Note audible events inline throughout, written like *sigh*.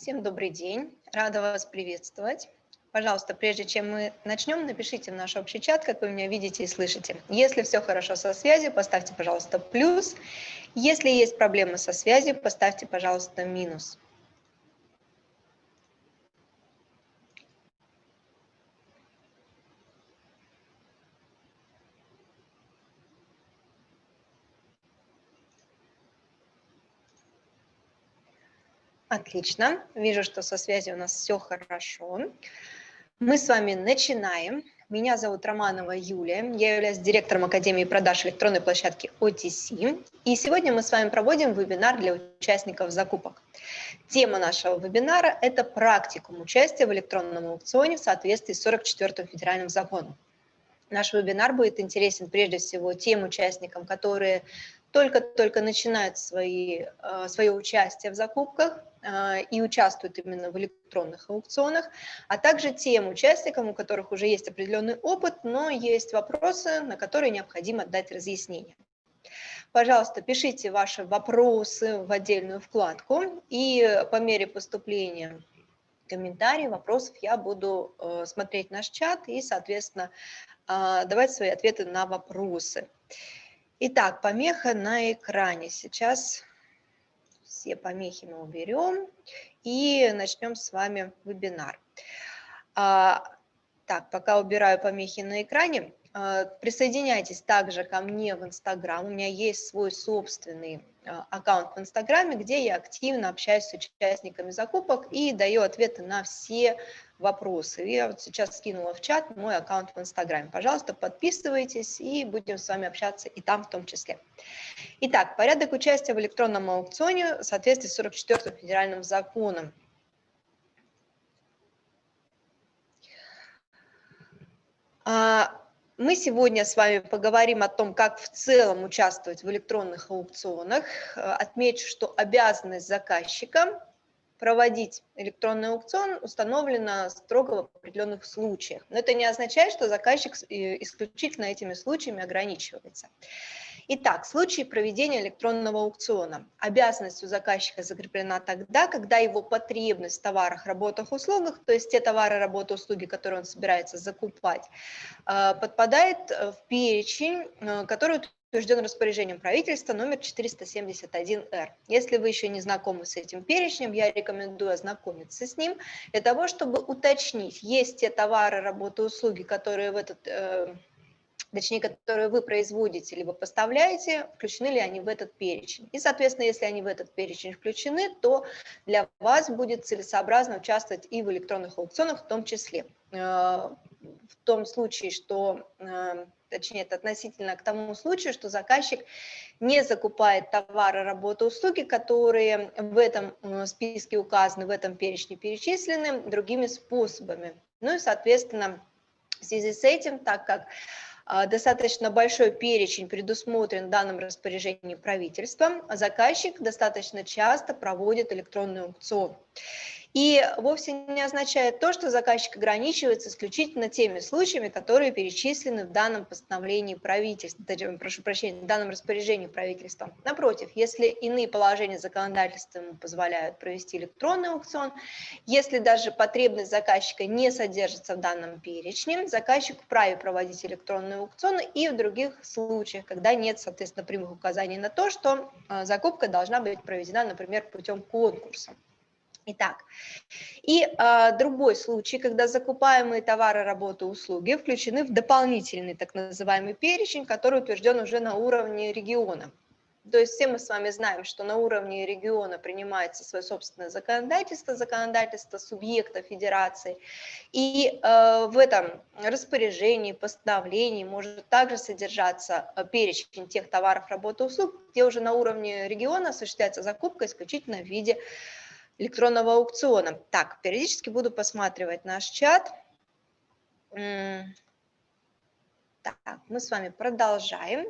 Всем добрый день, рада вас приветствовать. Пожалуйста, прежде чем мы начнем, напишите в наш общий чат, как вы меня видите и слышите. Если все хорошо со связью, поставьте, пожалуйста, плюс. Если есть проблемы со связью, поставьте, пожалуйста, минус. Отлично. Вижу, что со связью у нас все хорошо. Мы с вами начинаем. Меня зовут Романова Юлия. Я являюсь директором Академии продаж электронной площадки OTC. И сегодня мы с вами проводим вебинар для участников закупок. Тема нашего вебинара – это практикум участия в электронном аукционе в соответствии с 44-м федеральным законом. Наш вебинар будет интересен прежде всего тем участникам, которые только-только начинают свои, э, свое участие в закупках, а, и участвуют именно в электронных аукционах, а также тем участникам, у которых уже есть определенный опыт, но есть вопросы, на которые необходимо дать разъяснение. Пожалуйста, пишите ваши вопросы в отдельную вкладку, и по мере поступления комментариев, вопросов я буду э, смотреть наш чат и, соответственно, давать свои ответы на вопросы. Итак, помеха на экране. Сейчас все помехи мы уберем и начнем с вами вебинар. А, так, пока убираю помехи на экране, а, присоединяйтесь также ко мне в Инстаграм. У меня есть свой собственный а, аккаунт в Инстаграме, где я активно общаюсь с участниками закупок и даю ответы на все вопросы. Я вот сейчас скинула в чат мой аккаунт в Инстаграме. Пожалуйста, подписывайтесь и будем с вами общаться и там в том числе. Итак, порядок участия в электронном аукционе в соответствии с 44 федеральным законом. А, мы сегодня с вами поговорим о том, как в целом участвовать в электронных аукционах. Отмечу, что обязанность заказчика проводить электронный аукцион установлено строго в определенных случаях. Но это не означает, что заказчик э, исключительно этими случаями ограничивается. Итак, в случае проведения электронного аукциона обязанность у заказчика закреплена тогда, когда его потребность в товарах, работах, услугах, то есть те товары, работы, услуги, которые он собирается закупать, э, подпадает в перечень, э, который утвержден распоряжением правительства номер 471-Р. Если вы еще не знакомы с этим перечнем, я рекомендую ознакомиться с ним для того, чтобы уточнить, есть те товары, работы, услуги, которые в этот, э, точнее, которые вы производите либо поставляете, включены ли они в этот перечень. И, соответственно, если они в этот перечень включены, то для вас будет целесообразно участвовать и в электронных аукционах в том числе. Э, в том случае, что э, точнее, это относительно к тому случаю, что заказчик не закупает товары, работы, услуги, которые в этом списке указаны, в этом перечне перечислены другими способами. Ну и, соответственно, в связи с этим, так как а, достаточно большой перечень предусмотрен в данном распоряжении правительством, заказчик достаточно часто проводит электронный аукцион. И вовсе не означает то, что заказчик ограничивается исключительно теми случаями, которые перечислены в данном постановлении правительства, прошу прощения, в данном распоряжении правительства. Напротив, если иные положения законодательства ему позволяют провести электронный аукцион, если даже потребность заказчика не содержится в данном перечне, заказчик вправе проводить электронные аукционы и в других случаях, когда нет, соответственно, прямых указаний на то, что э, закупка должна быть проведена, например, путем конкурса. Итак, и э, другой случай, когда закупаемые товары, работы, услуги включены в дополнительный так называемый перечень, который утвержден уже на уровне региона. То есть все мы с вами знаем, что на уровне региона принимается свое собственное законодательство, законодательство субъекта федерации, и э, в этом распоряжении, постановлении может также содержаться э, перечень тех товаров, работы, услуг, где уже на уровне региона осуществляется закупка исключительно в виде электронного аукциона. Так, периодически буду посматривать наш чат. Так, мы с вами продолжаем.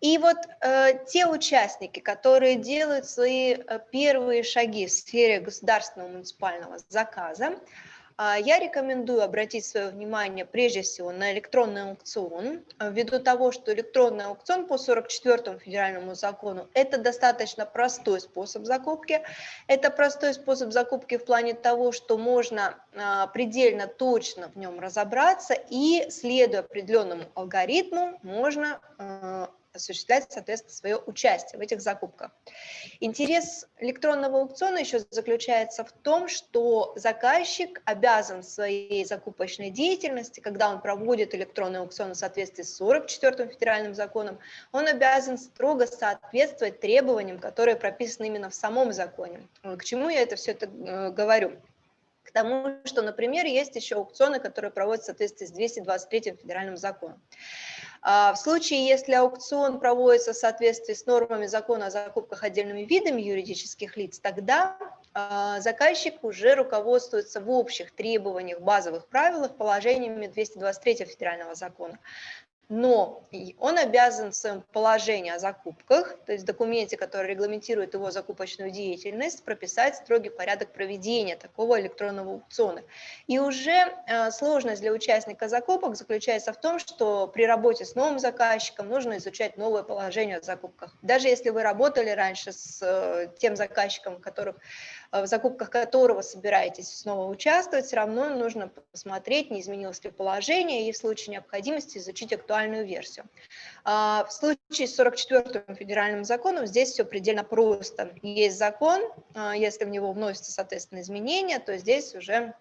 И вот э, те участники, которые делают свои э, первые шаги в сфере государственного муниципального заказа, я рекомендую обратить свое внимание прежде всего на электронный аукцион, а, ввиду того, что электронный аукцион по 44 федеральному закону – это достаточно простой способ закупки. Это простой способ закупки в плане того, что можно а, предельно точно в нем разобраться и, следуя определенному алгоритму, можно осуществлять, соответственно, свое участие в этих закупках. Интерес электронного аукциона еще заключается в том, что заказчик обязан в своей закупочной деятельности, когда он проводит электронный аукцион в соответствии с 44-м федеральным законом, он обязан строго соответствовать требованиям, которые прописаны именно в самом законе. К чему я это все это э, говорю? К тому, что, например, есть еще аукционы, которые проводятся в соответствии с 223 федеральным законом. А, в случае, если аукцион проводится в соответствии с нормами закона о закупках отдельными видами юридических лиц, тогда а, заказчик уже руководствуется в общих требованиях, базовых правилах, положениями 223 федерального закона но он обязан в своем положении о закупках, то есть в документе, который регламентирует его закупочную деятельность, прописать строгий порядок проведения такого электронного аукциона. И уже э, сложность для участника закупок заключается в том, что при работе с новым заказчиком нужно изучать новое положение о закупках. Даже если вы работали раньше с э, тем заказчиком, которых в закупках которого собираетесь снова участвовать, все равно нужно посмотреть, не изменилось ли положение, и в случае необходимости изучить актуальную версию. А, в случае с 44-м федеральным законом здесь все предельно просто. Есть закон, а, если в него вносятся, соответственно, изменения, то здесь уже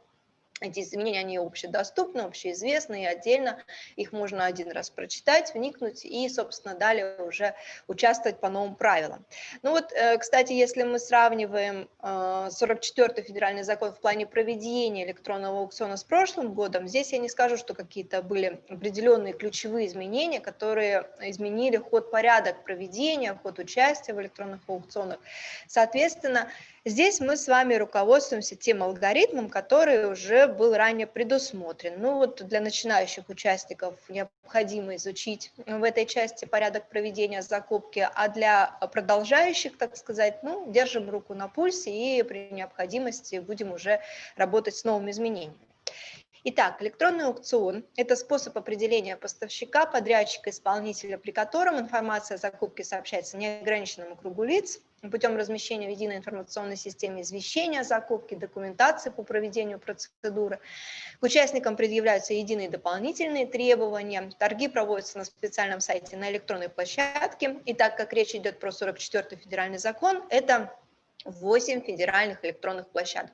эти изменения, они общедоступны, общеизвестны, и отдельно их можно один раз прочитать, вникнуть и, собственно, далее уже участвовать по новым правилам. Ну вот, э, кстати, если мы сравниваем 44-й э, федеральный закон в плане проведения электронного аукциона с прошлым годом, здесь я не скажу, что какие-то были определенные ключевые изменения, которые изменили ход порядок проведения, ход участия в электронных аукционах. Соответственно, Здесь мы с вами руководствуемся тем алгоритмом, который уже был ранее предусмотрен. Ну вот для начинающих участников необходимо изучить в этой части порядок проведения закупки, а для продолжающих, так сказать, ну, держим руку на пульсе и при необходимости будем уже работать с новыми изменениями. Итак, электронный аукцион – это способ определения поставщика, подрядчика, исполнителя, при котором информация о закупке сообщается неограниченному кругу лиц путем размещения в единой информационной системе извещения о закупке, документации по проведению процедуры. К участникам предъявляются единые дополнительные требования. Торги проводятся на специальном сайте на электронной площадке. И так как речь идет про 44-й федеральный закон, это 8 федеральных электронных площадок.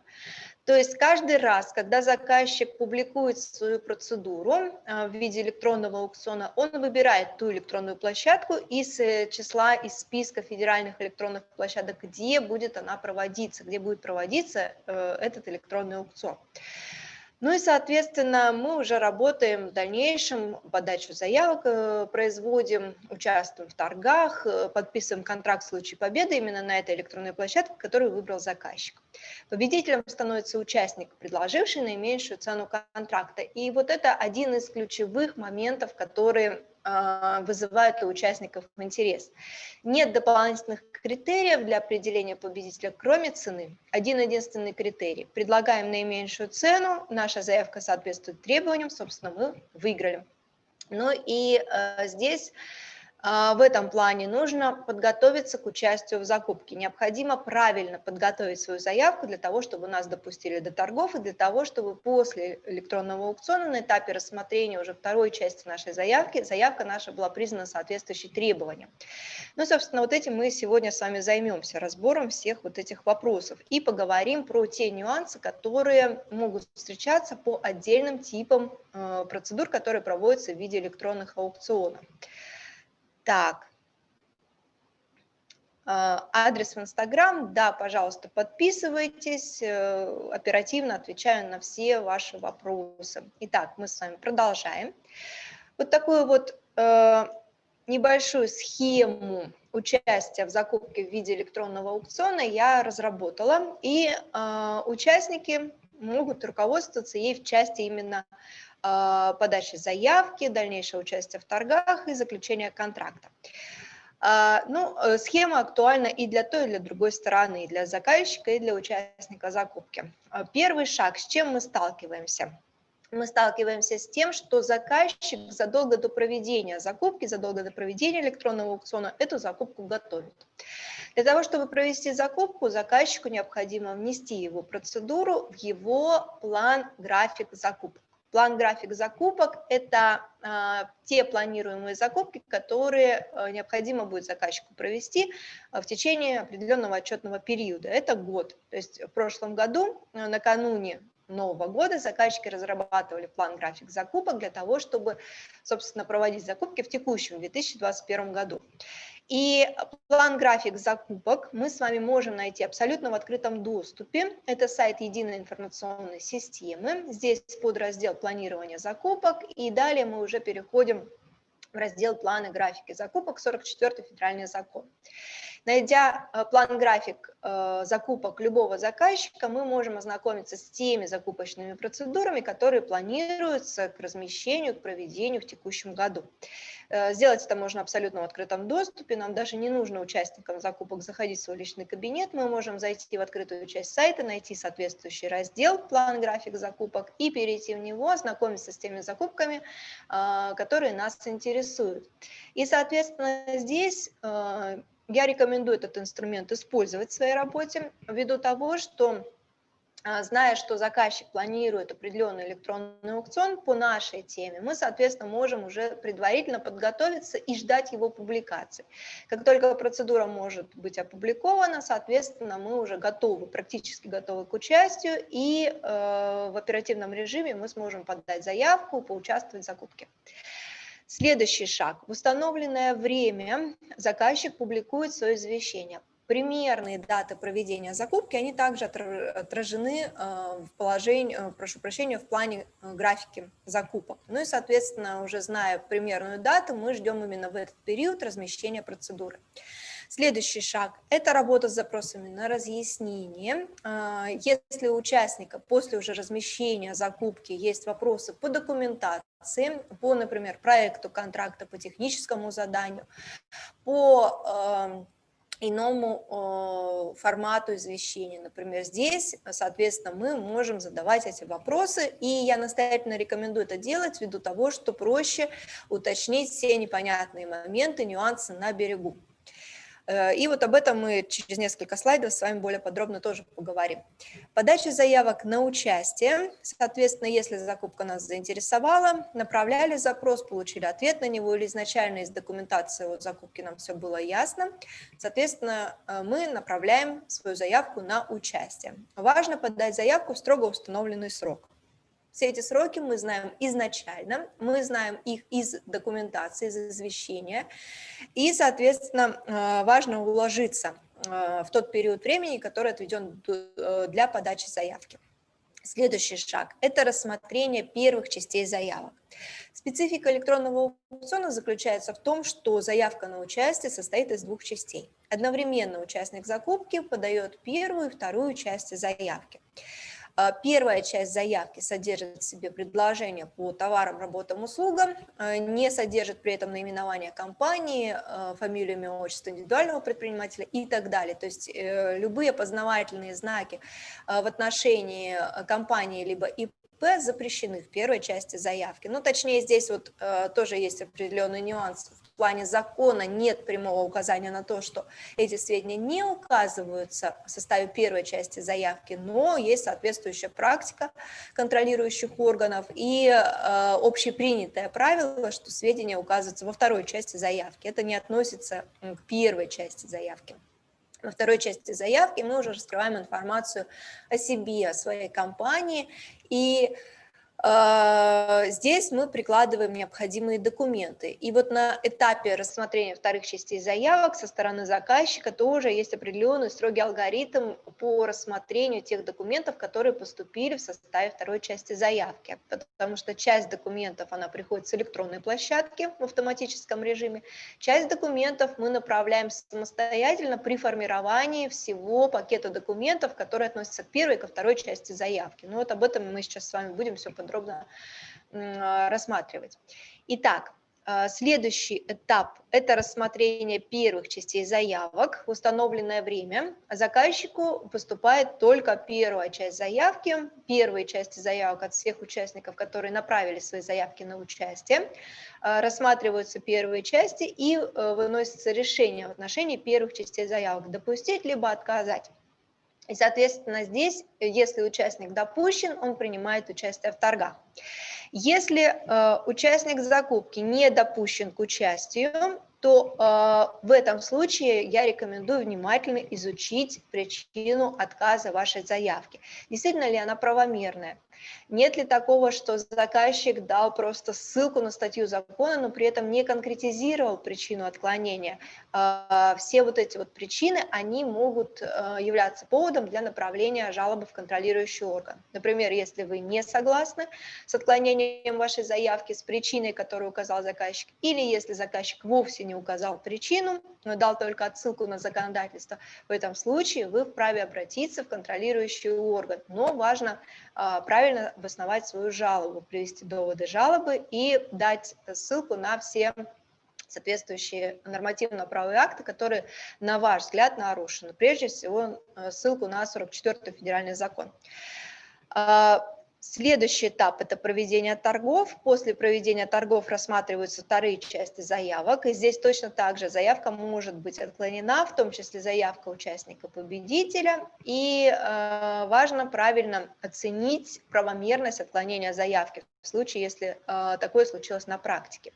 То есть каждый раз, когда заказчик публикует свою процедуру а, в виде электронного аукциона, он выбирает ту электронную площадку из э, числа, из списка федеральных электронных площадок, где будет она проводиться, где будет проводиться э, этот электронный аукцион. Ну и, соответственно, мы уже работаем в дальнейшем, подачу заявок э, производим, участвуем в торгах, э, подписываем контракт в случае победы именно на этой электронной площадке, которую выбрал заказчик. Победителем становится участник, предложивший наименьшую цену контракта. И вот это один из ключевых моментов, которые вызывают у участников интерес. Нет дополнительных критериев для определения победителя, кроме цены. Один единственный критерий. Предлагаем наименьшую цену, наша заявка соответствует требованиям, собственно, мы выиграли. Ну и э, здесь а, в этом плане нужно подготовиться к участию в закупке. Необходимо правильно подготовить свою заявку для того, чтобы нас допустили до торгов и для того, чтобы после электронного аукциона на этапе рассмотрения уже второй части нашей заявки, заявка наша была признана соответствующей требованиям. Ну, собственно, вот этим мы сегодня с вами займемся, разбором всех вот этих вопросов и поговорим про те нюансы, которые могут встречаться по отдельным типам э, процедур, которые проводятся в виде электронных аукционов. Так. А, адрес в Инстаграм, да, пожалуйста, подписывайтесь, э, оперативно отвечаю на все ваши вопросы. Итак, мы с вами продолжаем. Вот такую вот э, небольшую схему участия в закупке в виде электронного аукциона я разработала, и э, участники могут руководствоваться ей в части именно подачи заявки, дальнейшее участие в торгах и заключение контракта. А, ну, э, схема актуальна и для той, и для другой стороны, и для заказчика, и для участника закупки. А, первый шаг, с чем мы сталкиваемся? мы сталкиваемся с тем, что заказчик задолго до проведения закупки, задолго до проведения электронного аукциона эту закупку готовит. Для того, чтобы провести закупку, заказчику необходимо внести его процедуру в его план график закупок. План-график закупок – это э, те планируемые закупки, которые э, необходимо будет заказчику провести э, в течение определенного отчетного периода. Это год. То есть в прошлом году, накануне Нового года заказчики разрабатывали план-график закупок для того, чтобы, собственно, проводить закупки в текущем 2021 году. И план-график закупок мы с вами можем найти абсолютно в открытом доступе. Это сайт единой информационной системы. Здесь подраздел планирования закупок. И далее мы уже переходим в раздел планы графики закупок, 44 федеральный закон. Найдя э, план-график э, закупок любого заказчика, мы можем ознакомиться с теми закупочными процедурами, которые планируются к размещению, к проведению в текущем году. Э, сделать это можно абсолютно в открытом доступе, нам даже не нужно участникам закупок заходить в свой личный кабинет, мы можем зайти в открытую часть сайта, найти соответствующий раздел «План, график закупок» и перейти в него, ознакомиться с теми закупками, которые нас интересуют. И, соответственно, здесь я рекомендую этот инструмент использовать в своей работе ввиду того, что а, зная, что заказчик планирует определенный электронный аукцион по нашей теме, мы, соответственно, можем уже предварительно подготовиться и ждать его публикации. Как только процедура может быть опубликована, соответственно, мы уже готовы, практически готовы к участию, и э, в оперативном режиме мы сможем подать заявку, поучаствовать в закупке. Следующий шаг. В установленное время заказчик публикует свое извещение. Примерные даты проведения закупки, они также отражены э, в положении, э, прошу прощения, в плане э, графики закупок. Ну и, соответственно, уже зная примерную дату, мы ждем именно в этот период размещения процедуры. Следующий шаг – это работа с запросами на разъяснение. А, если у участника после уже размещения закупки есть вопросы по документации, по, например, проекту контракта, по техническому заданию, по эм, иному формату извещения. Например, здесь, соответственно, мы можем задавать эти вопросы, и я настоятельно рекомендую это делать ввиду того, что проще уточнить все непонятные моменты, нюансы на берегу. Э, и вот об этом мы через несколько слайдов с вами более подробно тоже поговорим. Подача заявок на участие. Соответственно, если закупка нас заинтересовала, направляли запрос, получили ответ на него, или изначально из документации от закупки нам все было ясно, соответственно, э, мы направляем свою заявку на участие. Важно подать заявку в строго установленный срок. Все эти сроки мы знаем изначально, мы знаем их из документации, из извещения, и, соответственно, э, важно уложиться э, в тот период времени, который отведен э, для подачи заявки. Следующий шаг – это рассмотрение первых частей заявок. Специфика электронного аукциона заключается в том, что заявка на участие состоит из двух частей. Одновременно участник закупки подает первую и вторую части заявки. А, первая часть заявки содержит в себе предложение по товарам, работам, услугам, а, не содержит при этом наименование компании, а, фамилию, имя, отчество индивидуального предпринимателя и так далее. То есть э, любые познавательные знаки в отношении компании либо ИП запрещены в первой части заявки. Ну, точнее, здесь вот э, тоже есть определенный нюанс в плане закона нет прямого указания на то, что эти сведения не указываются в составе первой части заявки, но есть соответствующая практика контролирующих органов и э, общепринятое правило, что сведения указываются во второй части заявки. Это не относится к первой части заявки. Во второй части заявки мы уже раскрываем информацию о себе, о своей компании и здесь мы прикладываем необходимые документы. И вот на этапе рассмотрения вторых частей заявок со стороны заказчика тоже есть определенный строгий алгоритм по рассмотрению тех документов, которые поступили в составе второй части заявки. Потому что часть документов, она приходит с электронной площадки в автоматическом режиме, часть документов мы направляем самостоятельно при формировании всего пакета документов, которые относятся к первой и ко второй части заявки. Ну вот об этом мы сейчас с вами будем все подробно подробно рассматривать. Итак, А, следующий этап – это рассмотрение первых частей заявок в установленное время. Заказчику поступает только первая часть заявки, первые части заявок от всех участников, которые направили свои заявки на участие. А, рассматриваются первые части и э, выносится решение в отношении первых частей заявок – допустить либо отказать. И, соответственно, здесь, если участник допущен, он принимает участие в торгах. Если э, участник закупки не допущен к участию, то э, в этом случае я рекомендую внимательно изучить причину отказа вашей заявки. Действительно ли она правомерная? Нет ли такого, что заказчик дал просто ссылку на статью закона, но при этом не конкретизировал причину отклонения? А, все вот эти вот причины, они могут э, являться поводом для направления жалобы в контролирующий орган. Например, если вы не согласны с отклонением вашей заявки, с причиной, которую указал заказчик, или если заказчик вовсе не указал причину, но дал только отсылку на законодательство, в этом случае вы вправе обратиться в контролирующий орган. Но важно а, правильно обосновать свою жалобу, привести доводы жалобы и дать ссылку на все соответствующие нормативно-правовые акты, которые, на ваш взгляд, нарушены. Прежде всего, э, ссылку на 44-й федеральный закон. Следующий этап – это проведение торгов. После проведения торгов рассматриваются вторые части заявок. И здесь точно так же заявка может быть отклонена, в том числе заявка участника-победителя. И э, важно правильно оценить правомерность отклонения заявки в случае, если э, такое случилось на практике.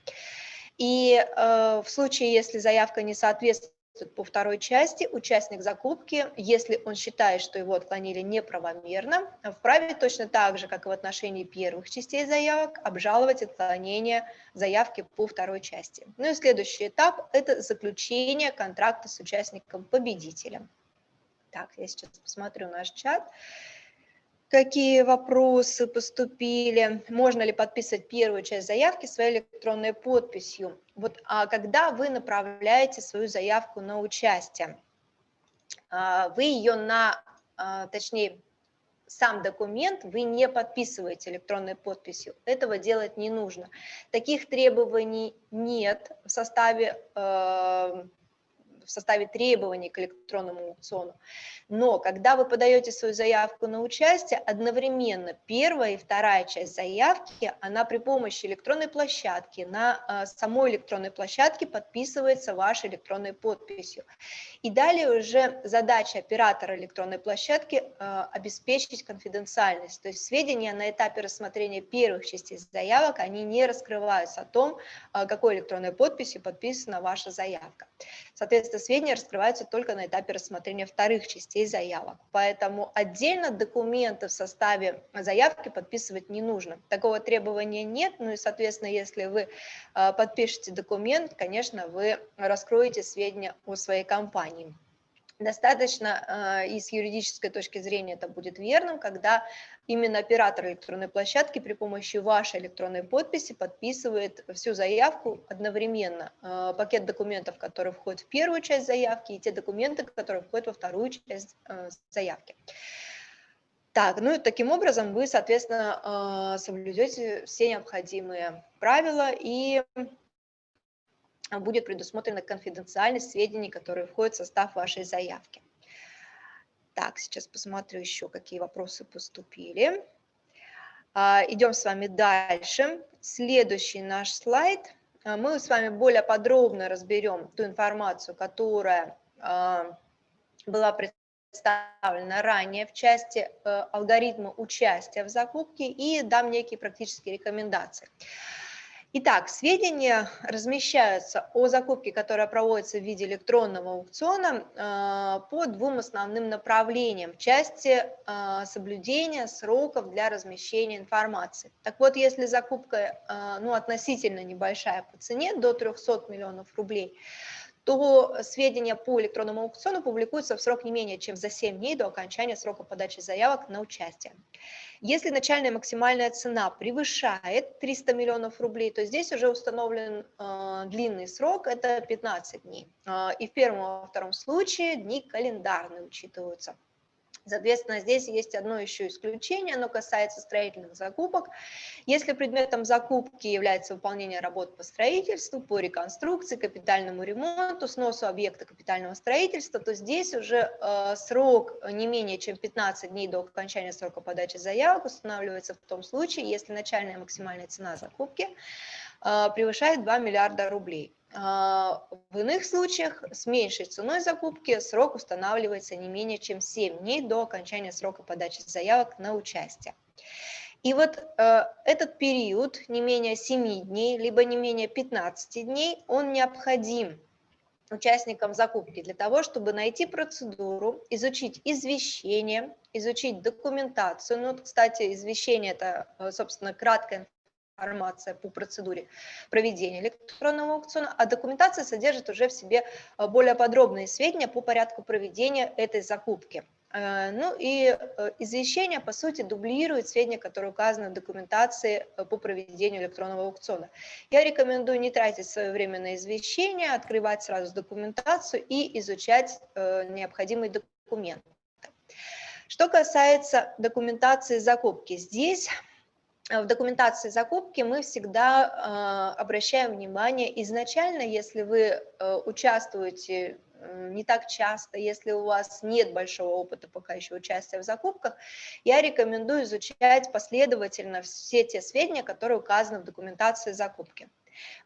И э, в случае, если заявка не соответствует по второй части участник закупки, если он считает, что его отклонили неправомерно, вправе точно так же, как и в отношении первых частей заявок, обжаловать отклонение заявки по второй части. Ну и следующий этап – это заключение контракта с участником-победителем. Так, я сейчас посмотрю наш чат какие вопросы поступили, можно ли подписывать первую часть заявки своей электронной подписью. Вот, а когда вы направляете свою заявку на участие, а, вы ее на, а, точнее, сам документ вы не подписываете электронной подписью. Этого делать не нужно. Таких требований нет в составе э, в составе требований к электронному аукциону. Но когда вы подаете свою заявку на участие, одновременно первая и вторая часть заявки, она при помощи электронной площадки, на а, самой электронной площадке подписывается вашей электронной подписью. И далее уже задача оператора электронной площадки а, обеспечить конфиденциальность, то есть сведения на этапе рассмотрения первых частей заявок, они не раскрываются о том, а, какой электронной подписью подписана ваша заявка. Соответственно, сведения раскрываются только на этапе рассмотрения вторых частей заявок. Поэтому отдельно документы в составе заявки подписывать не нужно. Такого требования нет, ну и, соответственно, если вы а, подпишете документ, конечно, вы раскроете сведения о своей компании. Достаточно э, и с юридической точки зрения это будет верным, когда именно оператор электронной площадки при помощи вашей электронной подписи подписывает всю заявку одновременно. Э, пакет документов, который входит в первую часть заявки, и те документы, которые входят во вторую часть э, заявки. Так, ну и таким образом вы, соответственно, соблюдете все необходимые правила и будет предусмотрена конфиденциальность сведений, которые входят в состав вашей заявки. Так, сейчас посмотрю еще, какие вопросы поступили. А, идем с вами дальше. Следующий наш слайд. А, мы с вами более подробно разберем ту информацию, которая а, была представлена ранее в части э, алгоритма участия в закупке и дам некие практические рекомендации. Итак, сведения размещаются о закупке, которая проводится в виде электронного аукциона э, по двум основным направлениям в части э, соблюдения сроков для размещения информации. Так вот, если закупка э, ну, относительно небольшая по цене, до 300 миллионов рублей, то сведения по электронному аукциону публикуются в срок не менее чем за 7 дней до окончания срока подачи заявок на участие. Если начальная максимальная цена превышает 300 миллионов рублей, то здесь уже установлен э, длинный срок, это 15 дней. Э, и в первом и во втором случае дни календарные учитываются. Соответственно, здесь есть одно еще исключение, оно касается строительных закупок. Если предметом закупки является выполнение работ по строительству, по реконструкции, капитальному ремонту, сносу объекта капитального строительства, то здесь уже э, срок не менее чем 15 дней до окончания срока подачи заявок устанавливается в том случае, если начальная максимальная цена закупки э, превышает 2 миллиарда рублей. А, в иных случаях с меньшей ценой закупки срок устанавливается не менее чем 7 дней до окончания срока подачи заявок на участие. И вот э, этот период, не менее 7 дней, либо не менее 15 дней, он необходим участникам закупки для того, чтобы найти процедуру, изучить извещение, изучить документацию. Ну, кстати, извещение – это, э, собственно, краткая информация по процедуре проведения электронного аукциона, а документация содержит уже в себе э, более подробные сведения по порядку проведения этой закупки. Э, ну и э, извещение, по сути, дублирует сведения, которые указаны в документации по проведению электронного аукциона. Я рекомендую не тратить свое время на извещение, открывать сразу документацию и изучать необходимые документы. Что касается документации закупки, здесь в документации закупки мы всегда э, обращаем внимание, изначально, если вы э, участвуете не так часто, если у вас нет большого опыта пока еще участия в закупках, я рекомендую изучать последовательно все те сведения, которые указаны в документации закупки.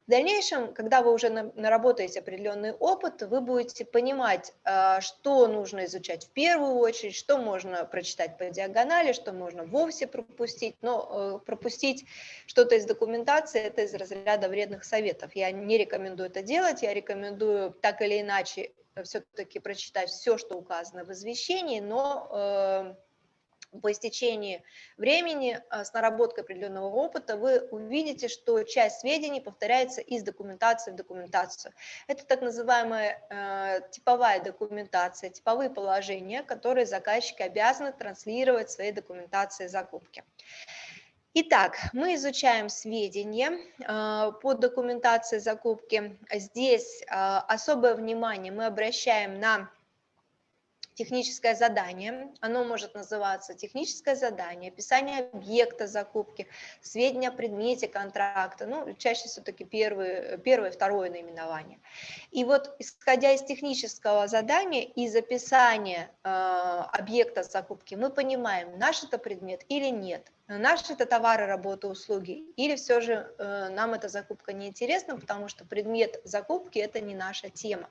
В дальнейшем, когда вы уже наработаете определенный опыт, вы будете понимать, а, что нужно изучать в первую очередь, что можно прочитать по диагонали, что можно вовсе пропустить. Но э, пропустить что-то из документации – это из разряда вредных советов. Я не рекомендую это делать, я рекомендую так или иначе все-таки прочитать все, что указано в извещении, но э, по истечении времени а, с наработкой определенного опыта вы увидите, что часть сведений повторяется из документации в документацию. Это так называемая э, типовая документация, типовые положения, которые заказчики обязаны транслировать в своей документации закупки. Итак, мы изучаем сведения э, по документации закупки. Здесь э, особое внимание мы обращаем на техническое задание, оно может называться техническое задание, описание объекта закупки, сведения о предмете контракта, ну, чаще все-таки первое, первое, второе наименование. И вот исходя из технического задания, из описания э, объекта закупки, мы понимаем, наш это предмет или нет, наш это товары, работы, услуги, или все же э, нам эта закупка не интересна, потому что предмет закупки это не наша тема.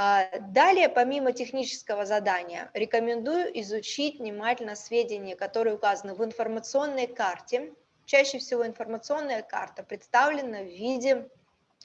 А, далее, помимо технического задания, рекомендую изучить внимательно сведения, которые указаны в информационной карте. Чаще всего информационная карта представлена в виде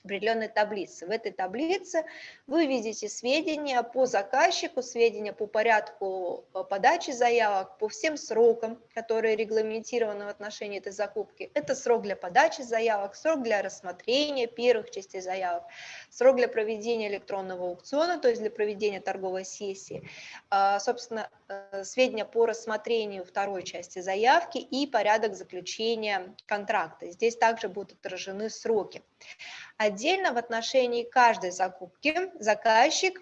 определенной таблицы. В этой таблице вы видите сведения по заказчику, сведения по порядку э, подачи заявок, по всем срокам, которые регламентированы в отношении этой закупки. Это срок для подачи заявок, срок для рассмотрения первых частей заявок, срок для проведения электронного аукциона, то есть для проведения торговой сессии, а, собственно, э, сведения по рассмотрению второй части заявки и порядок заключения контракта. Здесь также будут отражены сроки. Отдельно в отношении каждой закупки заказчик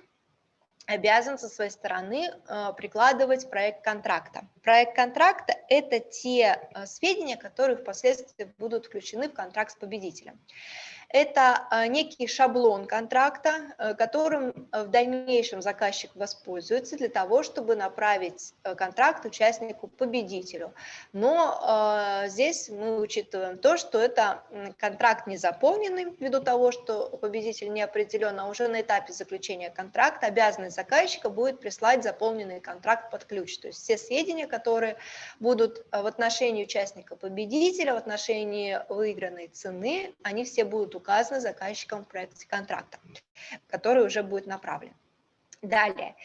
обязан со своей стороны э, прикладывать проект контракта. Проект контракта – это те э, сведения, которые впоследствии будут включены в контракт с победителем. Это а, некий шаблон контракта, э, которым э, в дальнейшем заказчик воспользуется для того, чтобы направить э, контракт участнику-победителю. Но здесь мы учитываем то, что это контракт не заполненный, ввиду того, что победитель не определен, а уже на этапе заключения контракта обязанность заказчика будет прислать заполненный контракт под ключ. То есть все сведения, которые будут в отношении участника-победителя, в отношении выигранной цены, они все будут указано заказчиком в проекте контракта, который уже будет направлен. Далее,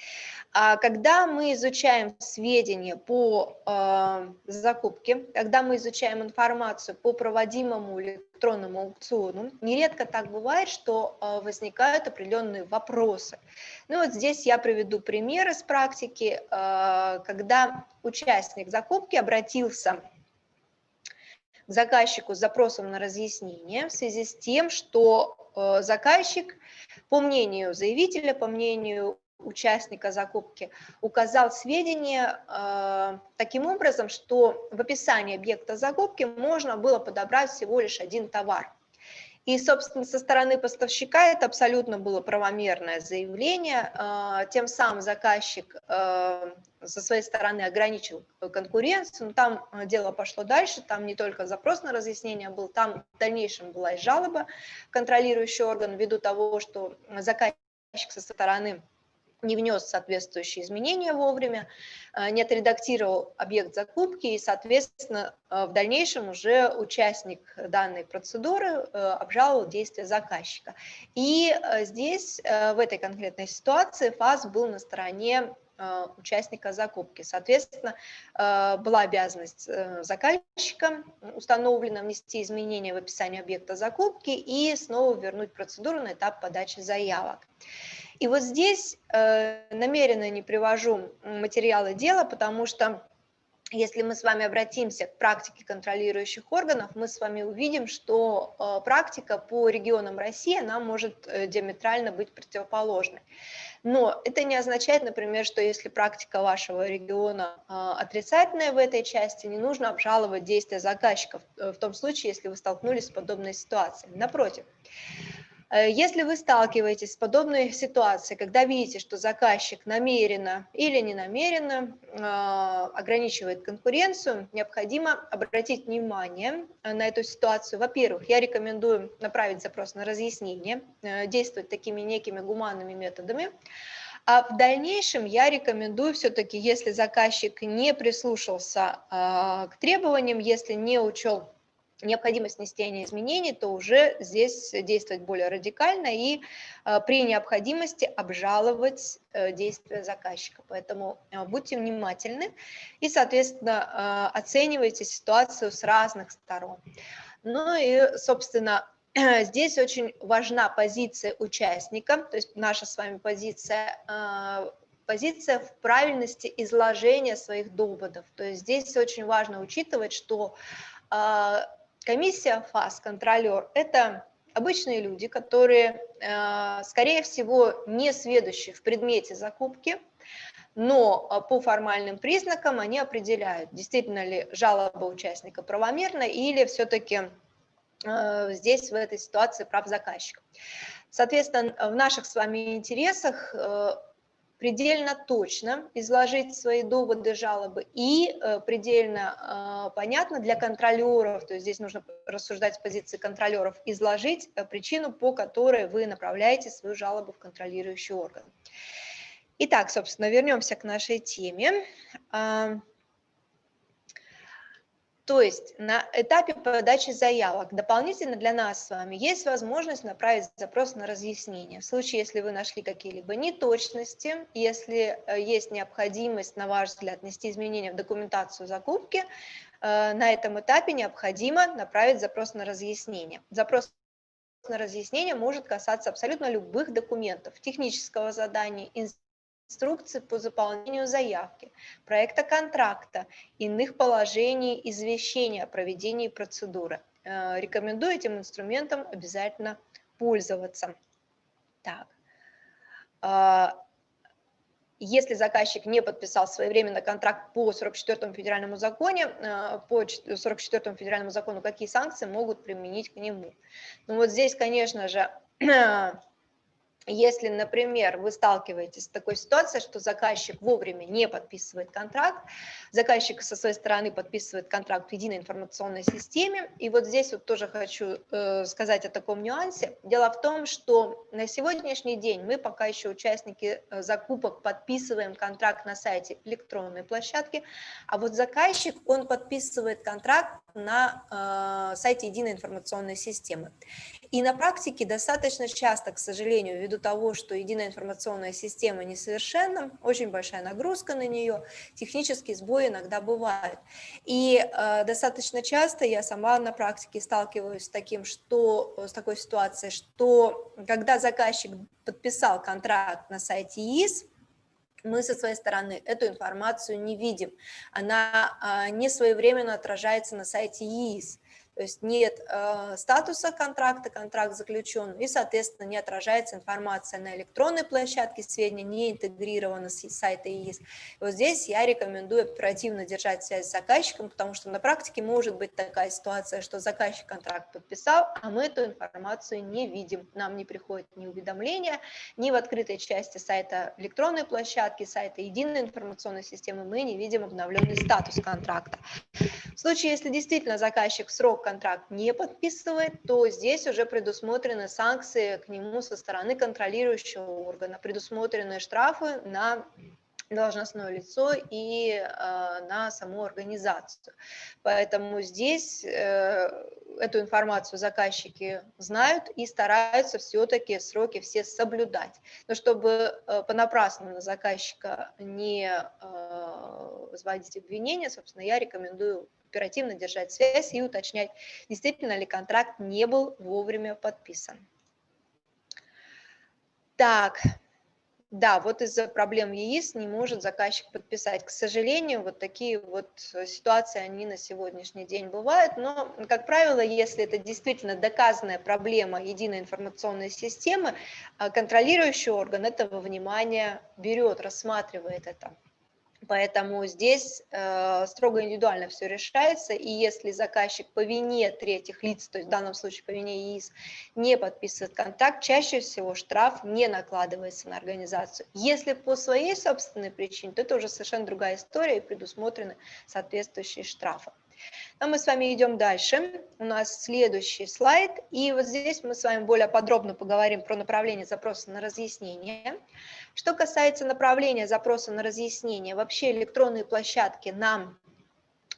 а, когда мы изучаем сведения по э, закупке, когда мы изучаем информацию по проводимому электронному аукциону, нередко так бывает, что э, возникают определенные вопросы. Ну вот здесь я приведу пример из практики, э, когда участник закупки обратился заказчику с запросом на разъяснение в связи с тем, что э, заказчик, по мнению заявителя, по мнению участника закупки указал сведения э, таким образом, что в описании объекта закупки можно было подобрать всего лишь один товар. И, собственно, со стороны поставщика это абсолютно было правомерное заявление. Э, тем самым заказчик э, со своей стороны ограничил конкуренцию. Но там э, дело пошло дальше, там не только запрос на разъяснение был, там в дальнейшем была и жалоба контролирующий орган ввиду того, что заказчик со стороны не внес соответствующие изменения вовремя, э, не отредактировал объект закупки и, соответственно, э, в дальнейшем уже участник данной процедуры э, обжаловал действия заказчика. И здесь, в этой конкретной ситуации, ФАС был на стороне участника закупки. Соответственно, была обязанность заказчика установлена внести изменения в описание объекта закупки и снова вернуть процедуру на этап подачи заявок. И вот здесь э, намеренно не привожу материалы дела, потому что если мы с вами обратимся к практике контролирующих органов, мы с вами увидим, что э, практика по регионам России, она может э, диаметрально быть противоположной. Но это не означает, например, что если практика вашего региона отрицательная в этой части, не нужно обжаловать действия заказчиков в том случае, если вы столкнулись с подобной ситуацией. Напротив, Э, если вы сталкиваетесь с подобной ситуацией, когда видите, что заказчик намеренно или не намеренно а, ограничивает конкуренцию, необходимо обратить внимание э, на эту ситуацию. Во-первых, я рекомендую направить запрос на разъяснение, э, действовать такими некими гуманными методами. А в дальнейшем я рекомендую все-таки, если заказчик не прислушался к требованиям, если не учел необходимость внесения изменений, то уже здесь действовать более радикально и э, при необходимости обжаловать э, действия заказчика. Поэтому э, будьте внимательны и, соответственно, оценивайте ситуацию с разных сторон. Ну и, собственно, *clears throat* здесь очень важна позиция участника, то есть наша с вами позиция позиция в правильности изложения своих доводов. То есть здесь очень важно учитывать, что Комиссия ФАС, контролер, это обычные люди, которые, э, скорее всего, не сведущие в предмете закупки, но э, по формальным признакам они определяют, действительно ли жалоба участника правомерна или все-таки э, здесь в этой ситуации прав заказчика. Соответственно, в наших с вами интересах предельно точно изложить свои доводы, жалобы и э, предельно э, понятно для контролеров, то есть здесь нужно рассуждать с позиции контролеров, изложить э, причину, по которой вы направляете свою жалобу в контролирующий орган. Итак, собственно, вернемся к нашей теме. То есть на этапе подачи заявок дополнительно для нас с вами есть возможность направить запрос на разъяснение. В случае, если вы нашли какие-либо неточности, если э, есть необходимость, на ваш взгляд, внести изменения в документацию закупки, э, на этом этапе необходимо направить запрос на разъяснение. Запрос на разъяснение может касаться абсолютно любых документов, технического задания, инструкции по заполнению заявки, проекта контракта, иных положений извещения о проведении процедуры. Э, рекомендую этим инструментом обязательно пользоваться. Так. А, если заказчик не подписал своевременно контракт по 44 федеральному закону, э, по 44 федеральному закону, какие санкции могут применить к нему? Ну вот здесь, конечно же, *clears throat* Если, например, вы сталкиваетесь с такой ситуацией, что заказчик вовремя не подписывает контракт, заказчик со своей стороны подписывает контракт в единой информационной системе, и вот здесь вот тоже хочу э, сказать о таком нюансе. Дело в том, что на сегодняшний день мы пока еще участники э, закупок подписываем контракт на сайте электронной площадки, а вот заказчик, он подписывает контракт на э, сайте единой информационной системы. И на практике достаточно часто, к сожалению, ввиду того, что единая информационная система несовершенна, очень большая нагрузка на нее, технические сбои иногда бывают. И э, достаточно часто я сама на практике сталкиваюсь с таким, что с такой ситуацией, что когда заказчик подписал контракт на сайте ИИС, мы со своей стороны эту информацию не видим. Она а, не своевременно отражается на сайте ИИС. То есть нет э, статуса контракта, контракт заключен, и, соответственно, не отражается информация на электронной площадке, сведения не интегрированы с сайта ИИС. И вот здесь я рекомендую оперативно держать связь с заказчиком, потому что на практике может быть такая ситуация, что заказчик контракт подписал, а мы эту информацию не видим, нам не приходит ни уведомления, ни в открытой части сайта электронной площадки, сайта единой информационной системы мы не видим обновленный статус контракта. В случае, если действительно заказчик в срок контракт не подписывает, то здесь уже предусмотрены санкции к нему со стороны контролирующего органа, предусмотрены штрафы на должностное лицо и э, на саму организацию. Поэтому здесь э, эту информацию заказчики знают и стараются все-таки сроки все соблюдать. Но чтобы э, понапрасну на заказчика не э, возводить обвинения, собственно, я рекомендую оперативно держать связь и уточнять, действительно ли контракт не был вовремя подписан. Так, да, вот из-за проблем ЕИС не может заказчик подписать. К сожалению, вот такие вот ситуации, они на сегодняшний день бывают, но, как правило, если это действительно доказанная проблема единой информационной системы, а контролирующий орган этого внимания берет, рассматривает это. Поэтому здесь э, строго индивидуально все решается, и если заказчик по вине третьих лиц, то есть в данном случае по вине ИИС, не подписывает контакт, чаще всего штраф не накладывается на организацию. Если по своей собственной причине, то это уже совершенно другая история, и предусмотрены соответствующие штрафы. Но мы с вами идем дальше. У нас следующий слайд. И вот здесь мы с вами более подробно поговорим про направление запроса на разъяснение. Что касается направления запроса на разъяснение, вообще электронные площадки нам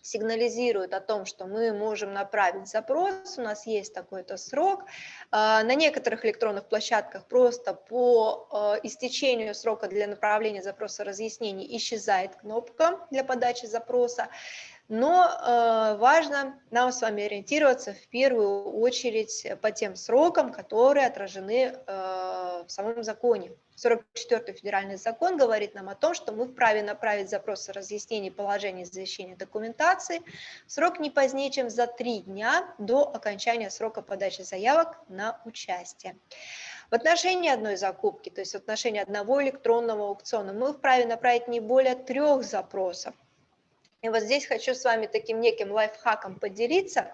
сигнализируют о том, что мы можем направить запрос, у нас есть такой-то срок. А, на некоторых электронных площадках просто по а, истечению срока для направления запроса разъяснений исчезает кнопка для подачи запроса. Но э, важно нам с вами ориентироваться в первую очередь по тем срокам, которые отражены э, в самом законе. 44-й федеральный закон говорит нам о том, что мы вправе направить запрос о разъяснении положения извещения документации в срок не позднее, чем за три дня до окончания срока подачи заявок на участие. В отношении одной закупки, то есть в отношении одного электронного аукциона, мы вправе направить не более трех запросов и вот здесь хочу с вами таким неким лайфхаком поделиться.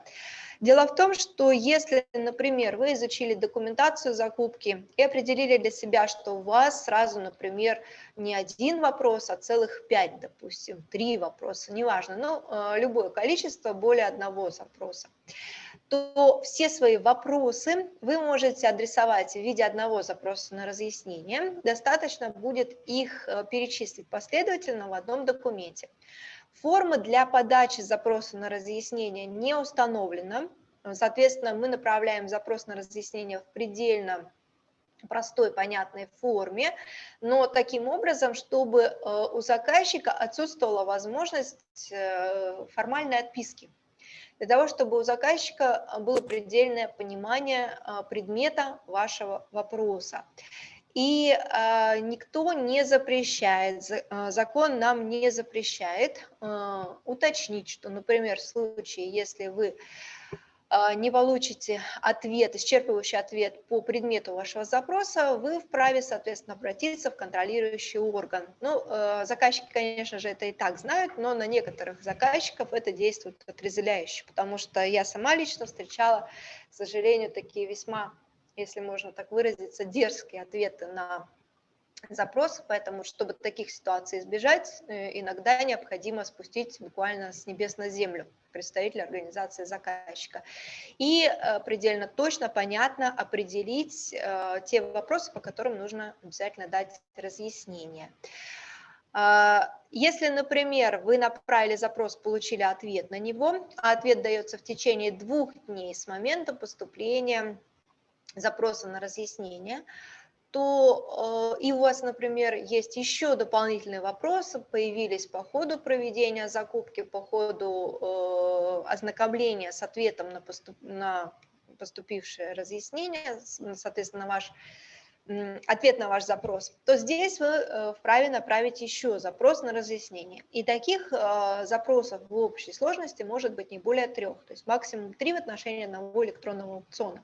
Дело в том, что если, например, вы изучили документацию закупки и определили для себя, что у вас сразу, например, не один вопрос, а целых пять, допустим, три вопроса, неважно, но э, любое количество более одного запроса, то все свои вопросы вы можете адресовать в виде одного запроса на разъяснение. Достаточно будет их э, перечислить последовательно в одном документе. Форма для подачи запроса на разъяснение не установлена. Соответственно, мы направляем запрос на разъяснение в предельно простой, понятной форме, но таким образом, чтобы э, у заказчика отсутствовала возможность э, формальной отписки. Для того, чтобы у заказчика было предельное понимание э, предмета вашего вопроса. И э, никто не запрещает, э, закон нам не запрещает э, уточнить, что, например, в случае, если вы э, не получите ответ, исчерпывающий ответ по предмету вашего запроса, вы вправе, соответственно, обратиться в контролирующий орган. Ну, э, заказчики, конечно же, это и так знают, но на некоторых заказчиков это действует отрезвляюще, потому что я сама лично встречала, к сожалению, такие весьма если можно так выразиться, дерзкие ответы на запросы, поэтому, чтобы таких ситуаций избежать, э, иногда необходимо спустить буквально с небес на землю представителя организации заказчика. И э, предельно точно, понятно определить э, те вопросы, по которым нужно обязательно дать разъяснение. А, если, например, вы направили запрос, получили ответ на него, а ответ дается в течение двух дней с момента поступления запроса на разъяснение, то э, и у вас, например, есть еще дополнительные вопросы, появились по ходу проведения закупки, по ходу э, ознакомления с ответом на, на поступившее разъяснение, соответственно, ваш ответ на ваш запрос, то здесь вы э, вправе направить еще запрос на разъяснение. И таких э, запросов в общей сложности может быть не более трех, то есть максимум три в отношении одного электронного аукциона.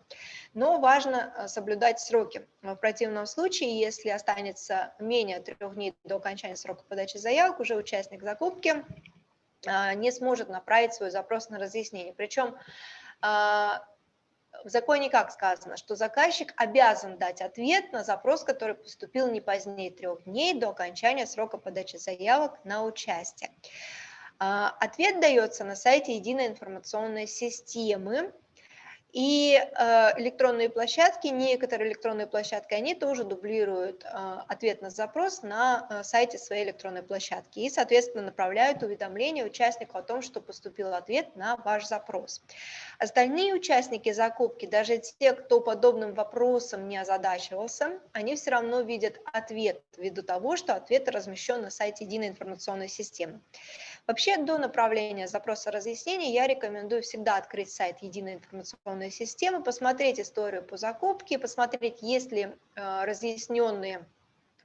Но важно э, соблюдать сроки. В противном случае, если останется менее трех дней до окончания срока подачи заявок, уже участник закупки не сможет направить свой запрос на разъяснение. Причем в законе как сказано, что заказчик обязан дать ответ на запрос, который поступил не позднее трех дней до окончания срока подачи заявок на участие. А, ответ дается на сайте единой информационной системы и э, электронные площадки, некоторые электронные площадки, они тоже дублируют э, ответ на запрос на э, сайте своей электронной площадки и, соответственно, направляют уведомление участнику о том, что поступил ответ на ваш запрос. Остальные участники закупки, даже те, кто подобным вопросом не озадачивался, они все равно видят ответ ввиду того, что ответ размещен на сайте единой информационной системы. Вообще до направления запроса разъяснений я рекомендую всегда открыть сайт единой информационной системы, посмотреть историю по закупке, посмотреть, есть ли э, разъясненные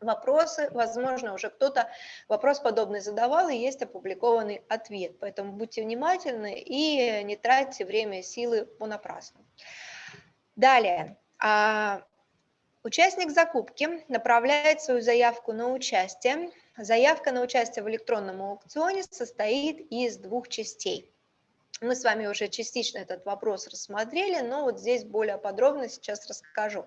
вопросы, возможно, уже кто-то вопрос подобный задавал, и есть опубликованный ответ. Поэтому будьте внимательны и не тратьте время и силы понапрасну. Далее. Участник закупки направляет свою заявку на участие Заявка на участие в электронном аукционе состоит из двух частей. Мы с вами уже частично этот вопрос рассмотрели, но вот здесь более подробно сейчас расскажу.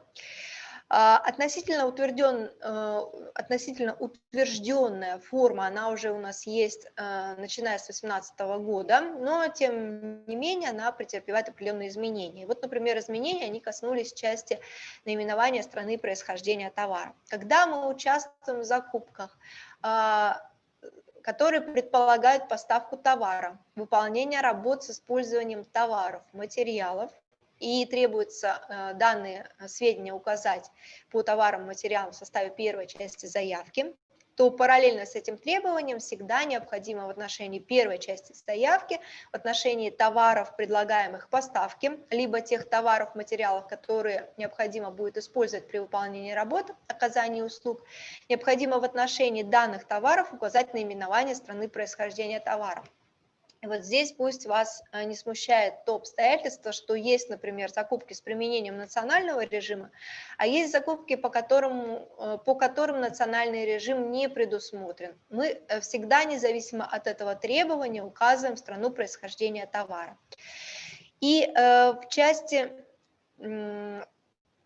А, относительно, утвержден, э, относительно утвержденная форма, она уже у нас есть, э, начиная с 2018 года, но тем не менее она претерпевает определенные изменения. Вот, например, изменения, они коснулись части наименования страны происхождения товара. Когда мы участвуем в закупках, а, которые предполагают поставку товара, выполнение работ с использованием товаров, материалов, и требуется э, данные э, сведения указать по товарам, материалам в составе первой части заявки, то параллельно с этим требованием всегда необходимо в отношении первой части заявки, в отношении товаров, предлагаемых поставки, либо тех товаров, материалов, которые необходимо будет использовать при выполнении работы, оказании услуг, необходимо в отношении данных товаров указать наименование страны происхождения Вот здесь пусть вас э, не смущает то обстоятельство, что есть, например, закупки с применением национального режима, а есть закупки, по которым, э, по которым национальный режим не предусмотрен. Мы э, всегда, независимо от этого требования, указываем страну происхождения товара. И в части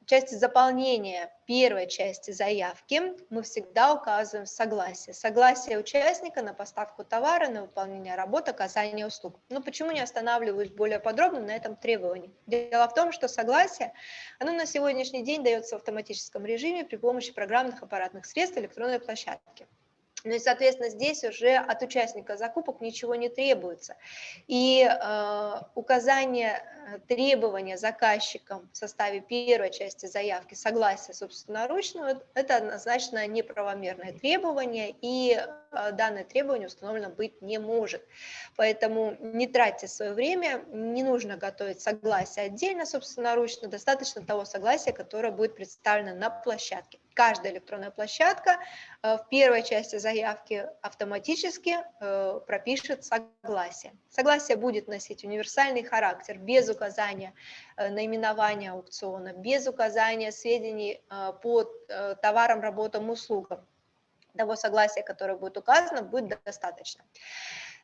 части заполнения первой части заявки мы всегда указываем согласие. Согласие участника на поставку товара, на выполнение работы, оказание услуг. Но почему не останавливаюсь более подробно на этом требовании? Дело в том, что согласие, оно на сегодняшний день дается в автоматическом режиме при помощи программных аппаратных средств электронной площадки. Ну и, соответственно, здесь уже от участника закупок ничего не требуется. И э, указание э, требования заказчикам в составе первой части заявки согласия собственноручного – это однозначно неправомерное требование, и э, данное требование установлено быть не может. Поэтому не тратьте свое время, не нужно готовить согласие отдельно собственноручно, достаточно того согласия, которое будет представлено на площадке каждая электронная площадка э, в первой части заявки автоматически э, пропишет согласие. Согласие будет носить универсальный характер, без указания э, наименования аукциона, без указания сведений по товарам, работам, услугам. Того согласия, которое будет указано, будет достаточно.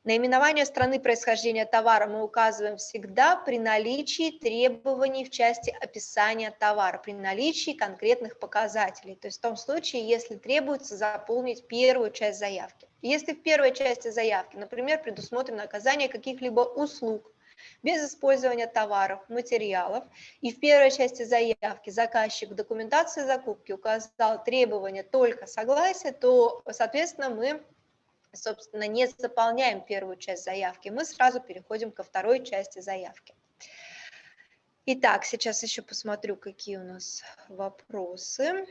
Наименование страны происхождения товара мы указываем всегда при наличии требований в части описания товара, при наличии конкретных показателей. То есть в том случае, если требуется заполнить первую часть заявки. Если в первой части заявки, например, предусмотрено оказание каких-либо услуг, без использования товаров, материалов. И в первой части заявки заказчик в документации закупки указал требования только согласия, то, соответственно, мы собственно, не заполняем первую часть заявки, мы сразу переходим ко второй части заявки. Итак, сейчас еще посмотрю, какие у нас вопросы.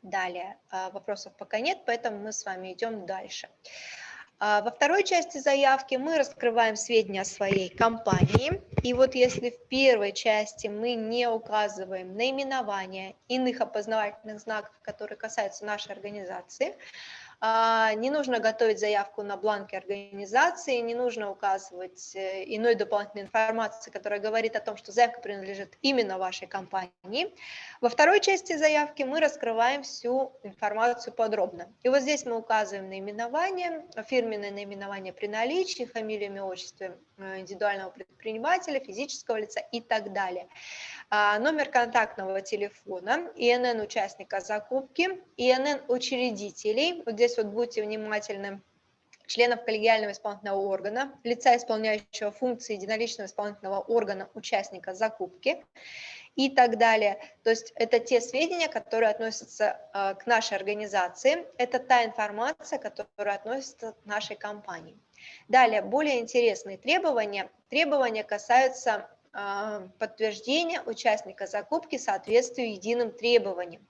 Далее, а, вопросов пока нет, поэтому мы с вами идем дальше. А во второй части заявки мы раскрываем сведения о своей компании. И вот если в первой части мы не указываем наименование иных опознавательных знаков, которые касаются нашей организации, а, не нужно готовить заявку на бланке организации, не нужно указывать э, иной дополнительной информации, которая говорит о том, что заявка принадлежит именно вашей компании. Во второй части заявки мы раскрываем всю информацию подробно. И вот здесь мы указываем наименование, фирменное наименование при наличии, фамилию, имя, отчество индивидуального предпринимателя, физического лица и так далее. А, номер контактного телефона, ИНН участника закупки, ИНН учредителей, вот здесь вот будьте внимательны, членов коллегиального исполнительного органа, лица, исполняющего функции единоличного исполнительного органа участника закупки и так далее. То есть это те сведения, которые относятся а, к нашей организации, это та информация, которая относится к нашей компании. Далее, более интересные требования. Требования касаются а, подтверждения участника закупки соответствию единым требованиям.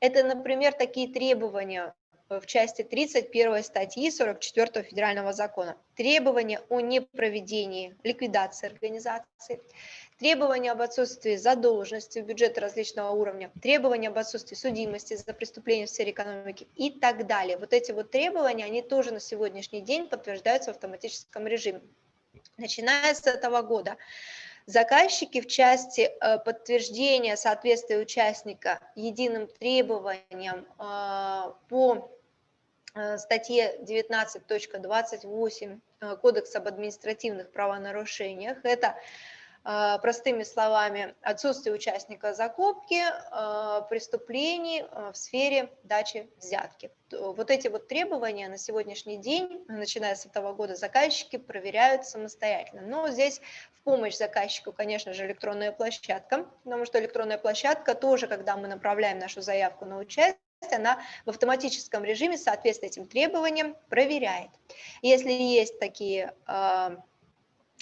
Это, например, такие требования в части 31 статьи 44 федерального закона. Требования о непроведении ликвидации организации, требования об отсутствии задолженности в бюджет различного уровня, требования об отсутствии судимости за преступления в сфере экономики и так далее. Вот эти вот требования, они тоже на сегодняшний день подтверждаются в автоматическом режиме. Начиная с этого года Заказчики в части э, подтверждения соответствия участника единым требованиям э, по э, статье 19.28 Кодекса об административных правонарушениях. Это простыми словами, отсутствие участника закупки, а, преступлений а, в сфере дачи взятки. Вот эти вот требования на сегодняшний день, начиная с этого года, заказчики проверяют самостоятельно. Но здесь в помощь заказчику, конечно же, электронная площадка, потому что электронная площадка тоже, когда мы направляем нашу заявку на участие, она в автоматическом режиме соответствие этим требованиям проверяет. Если есть такие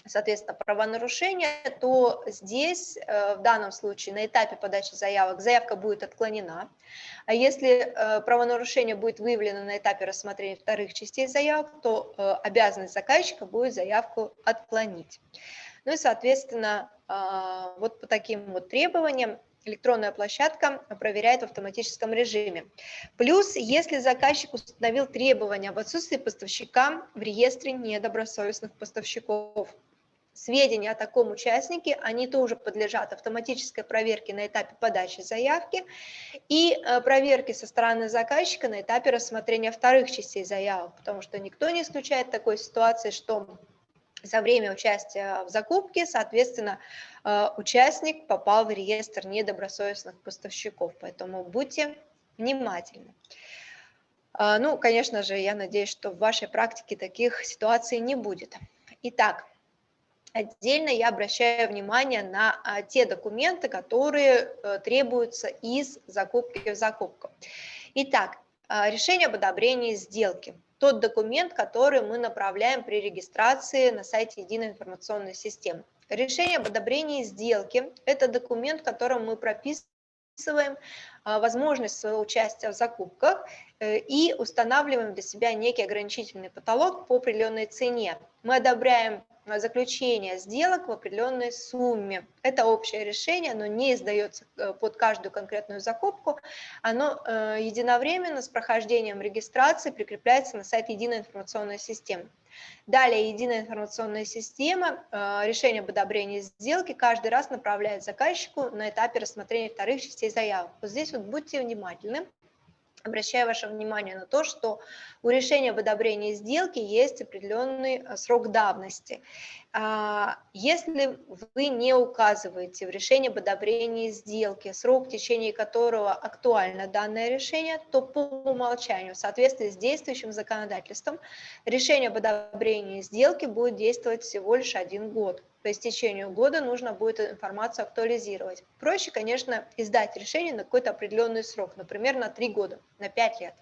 соответственно, правонарушения, то здесь, э, в данном случае, на этапе подачи заявок, заявка будет отклонена. А если э, правонарушение будет выявлено на этапе рассмотрения вторых частей заявок, то э, обязанность заказчика будет заявку отклонить. Ну и, соответственно, вот по таким вот требованиям электронная площадка проверяет в автоматическом режиме. Плюс, если заказчик установил требования об отсутствии поставщика в реестре недобросовестных поставщиков, Сведения о таком участнике, они тоже подлежат автоматической проверке на этапе подачи заявки и э, проверке со стороны заказчика на этапе рассмотрения вторых частей заявок, потому что никто не исключает такой ситуации, что за время участия в закупке, соответственно, э, участник попал в реестр недобросовестных поставщиков, поэтому будьте внимательны. А, ну, конечно же, я надеюсь, что в вашей практике таких ситуаций не будет. Итак, Отдельно я обращаю внимание на а, те документы, которые э, требуются из закупки в закупку. Итак, а, решение об одобрении сделки. Тот документ, который мы направляем при регистрации на сайте Единой информационной системы. Решение об одобрении сделки – это документ, в котором мы прописываем возможность своего участия в закупках э, и устанавливаем для себя некий ограничительный потолок по определенной цене. Мы одобряем заключения сделок в определенной сумме. Это общее решение, оно не издается э, под каждую конкретную закупку, оно э, единовременно с прохождением регистрации прикрепляется на сайт Единой информационной системы. Далее Единая информационная система э, решение об одобрении сделки каждый раз направляет заказчику на этапе рассмотрения вторых частей заявок. Вот здесь вот будьте внимательны. Обращаю ваше внимание на то, что у решения об одобрении сделки есть определенный срок давности. А, если вы не указываете в решении об одобрении сделки срок, в течение которого актуально данное решение, то по умолчанию, в соответствии с действующим законодательством, решение об одобрении сделки будет действовать всего лишь один год по истечению года нужно будет информацию актуализировать. Проще, конечно, издать решение на какой-то определенный срок, например, на 3 года, на 5 лет.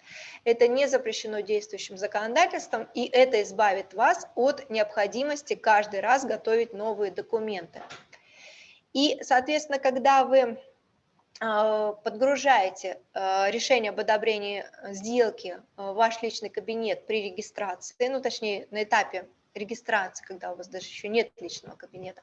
Это не запрещено действующим законодательством, и это избавит вас от необходимости каждый раз готовить новые документы. И, соответственно, когда вы а, подгружаете а, решение об одобрении сделки в ваш личный кабинет при регистрации, ну, точнее, на этапе регистрации, когда у вас даже еще нет личного кабинета,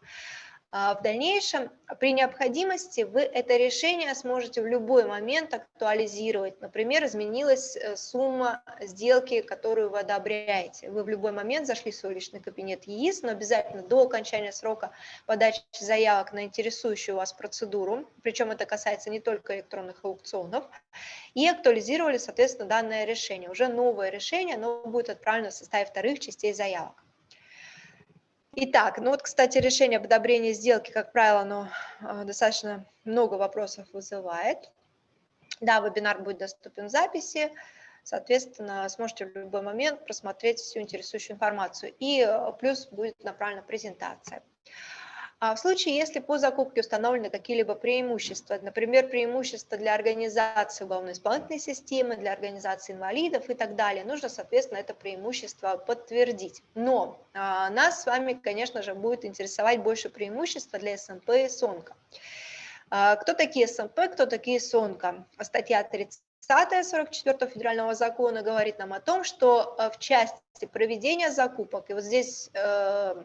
в дальнейшем, при необходимости, вы это решение сможете в любой момент актуализировать. Например, изменилась э, сумма сделки, которую вы одобряете. Вы в любой момент зашли в свой личный кабинет ЕИС, но обязательно до окончания срока подачи заявок на интересующую вас процедуру, причем это касается не только электронных аукционов, и актуализировали, соответственно, данное решение. Уже новое решение, оно будет отправлено в составе вторых частей заявок. Итак, ну вот, кстати, решение об одобрении сделки, как правило, оно а, достаточно много вопросов вызывает. Да, вебинар будет доступен в записи, соответственно, сможете в любой момент просмотреть всю интересующую информацию. И э, плюс будет направлена презентация. А в случае, если по закупке установлены какие-либо преимущества, например, преимущества для организации уголовно-исполнительной системы, для организации инвалидов и так далее, нужно, соответственно, это преимущество подтвердить. Но а, нас с вами, конечно же, будет интересовать больше преимущества для СНП и СОНКа. А, кто такие СНП, кто такие СОНКа? Статья 30 44 федерального закона говорит нам о том, что э, в части проведения закупок, и вот здесь э,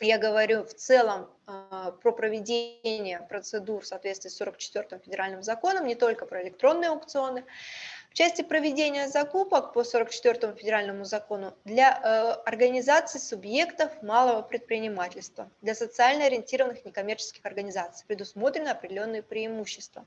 я говорю в целом а, про проведение процедур в соответствии с 44 федеральным законом, не только про электронные аукционы. В части проведения закупок по 44 федеральному закону для э, организаций субъектов малого предпринимательства, для социально ориентированных некоммерческих организаций предусмотрены определенные преимущества.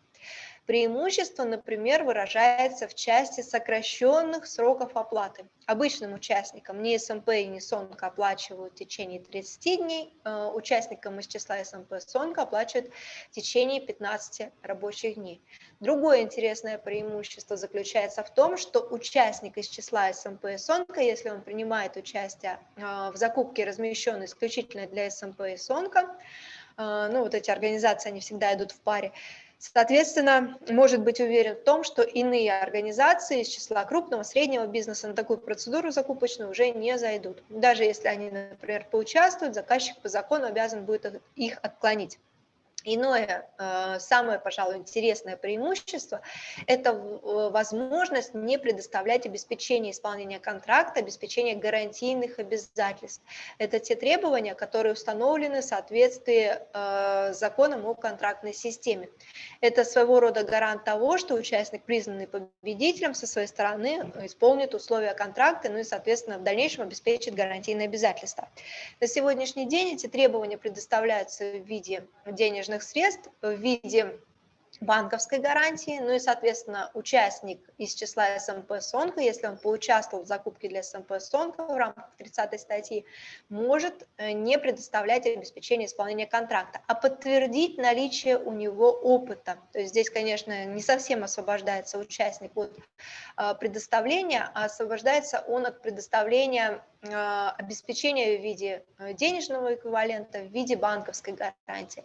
Преимущество, например, выражается в части сокращенных сроков оплаты. Обычным участникам ни СМП и ни СОНК оплачивают в течение 30 дней, э, участникам из числа СМП СОНК оплачивают в течение 15 рабочих дней. Другое интересное преимущество заключается в том, что участник из числа СМП и СОНК, если он принимает участие э, в закупке, размещенной исключительно для СМП и СОНК, э, ну вот эти организации, они всегда идут в паре, Соответственно, может быть уверен в том, что иные организации из числа крупного, среднего бизнеса на такую процедуру закупочную уже не зайдут. Даже если они, например, поучаствуют, заказчик по закону обязан будет их отклонить. Иное, э, самое, пожалуй, интересное преимущество – это э, возможность не предоставлять обеспечение исполнения контракта, обеспечение гарантийных обязательств. Это те требования, которые установлены в соответствии э, с законом о контрактной системе. Это своего рода гарант того, что участник, признанный победителем, со своей стороны исполнит условия контракта, ну и, соответственно, в дальнейшем обеспечит гарантийные обязательства. На сегодняшний день эти требования предоставляются в виде денежных денежных средств в виде банковской гарантии, ну и, соответственно, участник из числа СМП СОНКа, если он поучаствовал в закупке для СМП СОНКа в рамках 30 статьи, может э, не предоставлять обеспечение исполнения контракта, а подтвердить наличие у него опыта. То есть здесь, конечно, не совсем освобождается участник от э, предоставления, а освобождается он от предоставления а, обеспечения в виде э, денежного эквивалента, в виде банковской гарантии.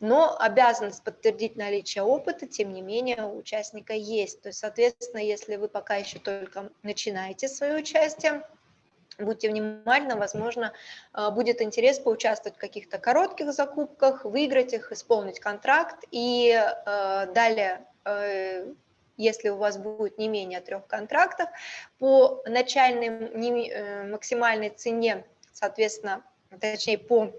Но обязанность подтвердить наличие опыта, тем не менее, у участника есть. То есть, соответственно, если вы пока еще только начинаете свое участие, будьте внимательны, возможно, а, будет интерес поучаствовать в каких-то коротких закупках, выиграть их, исполнить контракт и далее э, если у вас будет не менее трех контрактов, по начальной э, максимальной цене, соответственно, точнее по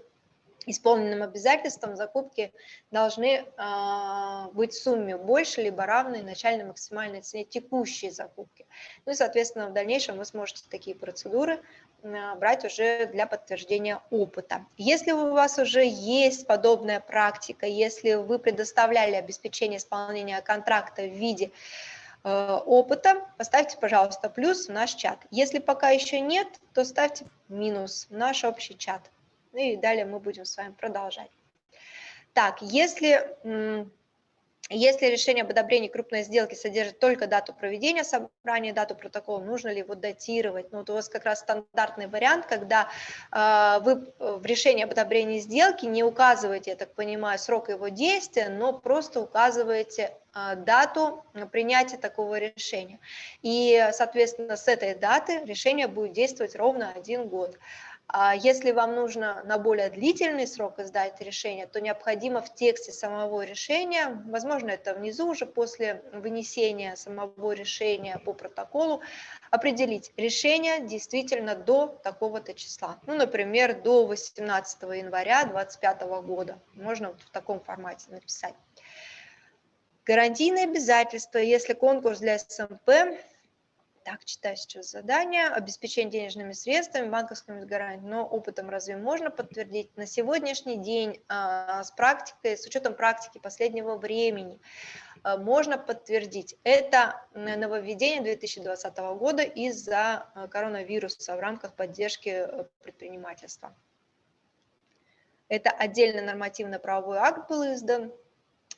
исполненным обязательствам закупки должны э, быть в сумме больше либо равной начальной максимальной цене текущей закупки. Ну и, соответственно, в дальнейшем вы сможете такие процедуры э, брать уже для подтверждения опыта. Если у вас уже есть подобная практика, если вы предоставляли обеспечение исполнения контракта в виде э, опыта, поставьте, пожалуйста, плюс в наш чат. Если пока еще нет, то ставьте минус в наш общий чат. Ну и далее мы будем с вами продолжать. Так, если, если решение об одобрении крупной сделки содержит только дату проведения собрания, дату протокола, нужно ли его датировать? Ну, вот у вас как раз стандартный вариант, когда э, вы в решении об одобрении сделки не указываете, я так понимаю, срок его действия, но просто указываете э, дату принятия такого решения. И, соответственно, с этой даты решение будет действовать ровно один год. А если вам нужно на более длительный срок издать решение, то необходимо в тексте самого решения, возможно, это внизу уже после вынесения самого решения по протоколу, определить решение действительно до такого-то числа. Ну, например, до 18 января 2025 года. Можно вот в таком формате написать. Гарантийные обязательства, если конкурс для СМП так, читаю сейчас задание. Обеспечение денежными средствами, банковскими гарантиями, но опытом разве можно подтвердить? На сегодняшний день а, с практикой, с учетом практики последнего времени, а, можно подтвердить. Это нововведение 2020 года из-за а, коронавируса в рамках поддержки э, предпринимательства. Это отдельный нормативно-правовой акт был издан.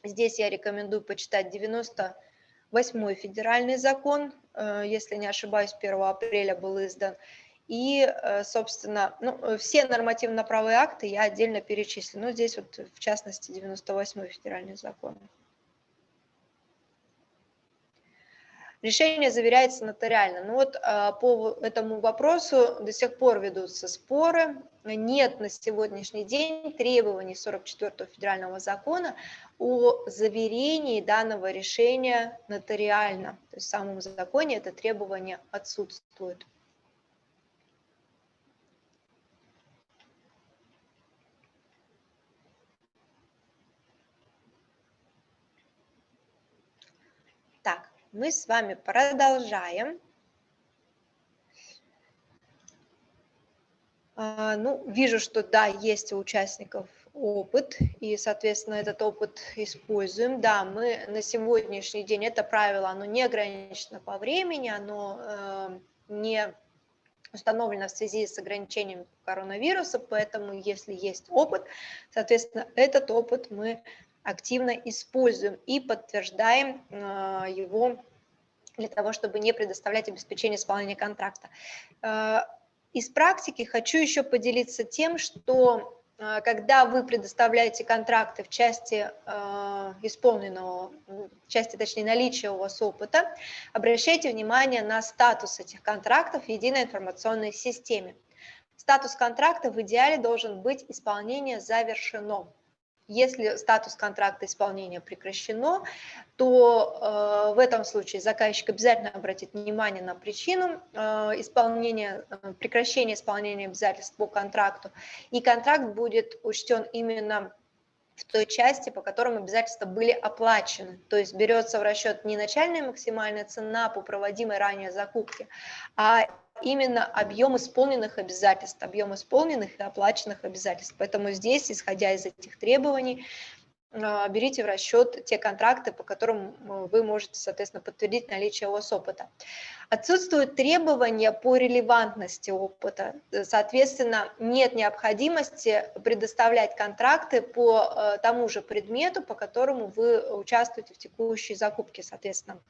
Здесь я рекомендую почитать 90 восьмой федеральный закон, если не ошибаюсь, 1 апреля был издан. И, э, собственно, ну, э, все нормативно-правые акты я отдельно перечислю. Но здесь вот, в частности, 98-й федеральный закон. Решение заверяется нотариально. Ну вот а, по этому вопросу до сих пор ведутся споры. Нет на сегодняшний день требований 44 федерального закона о заверении данного решения нотариально. То есть в самом законе это требование отсутствует. Мы с вами продолжаем. А, ну, вижу, что да, есть у участников опыт, и, соответственно, этот опыт используем. Да, мы на сегодняшний день, это правило, оно не ограничено по времени, оно э, не установлено в связи с ограничением коронавируса, поэтому если есть опыт, соответственно, этот опыт мы активно используем и подтверждаем а, его для того, чтобы не предоставлять обеспечение исполнения контракта. А, из практики хочу еще поделиться тем, что а, когда вы предоставляете контракты в части исполненного, в части, точнее, наличия у вас опыта, обращайте внимание на статус этих контрактов в единой информационной системе. Статус контракта в идеале должен быть исполнение завершено. Если статус контракта исполнения прекращено, то э, в этом случае заказчик обязательно обратит внимание на причину э, исполнения, э, прекращения исполнения обязательств по контракту, и контракт будет учтен именно в той части, по которым обязательства были оплачены. То есть берется в расчет не начальная максимальная цена по проводимой ранее закупке, а именно объем исполненных обязательств, объем исполненных и оплаченных обязательств. Поэтому здесь, исходя из этих требований, а, берите в расчет те контракты, по которым э, вы можете, соответственно, подтвердить наличие у вас опыта. Отсутствуют требования по релевантности опыта, соответственно, нет необходимости предоставлять контракты по э, тому же предмету, по которому вы участвуете в текущей закупке, соответственно.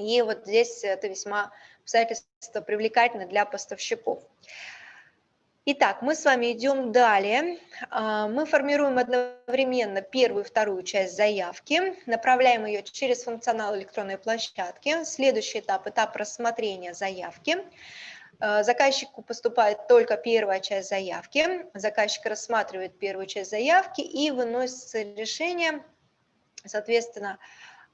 И вот здесь это весьма обстоятельство привлекательно для поставщиков. Итак, мы с вами идем далее. А, мы формируем одновременно первую и вторую часть заявки, направляем ее через функционал электронной площадки. Следующий этап – этап рассмотрения заявки. А, заказчику поступает только первая часть заявки. Заказчик рассматривает первую часть заявки и выносится решение, соответственно,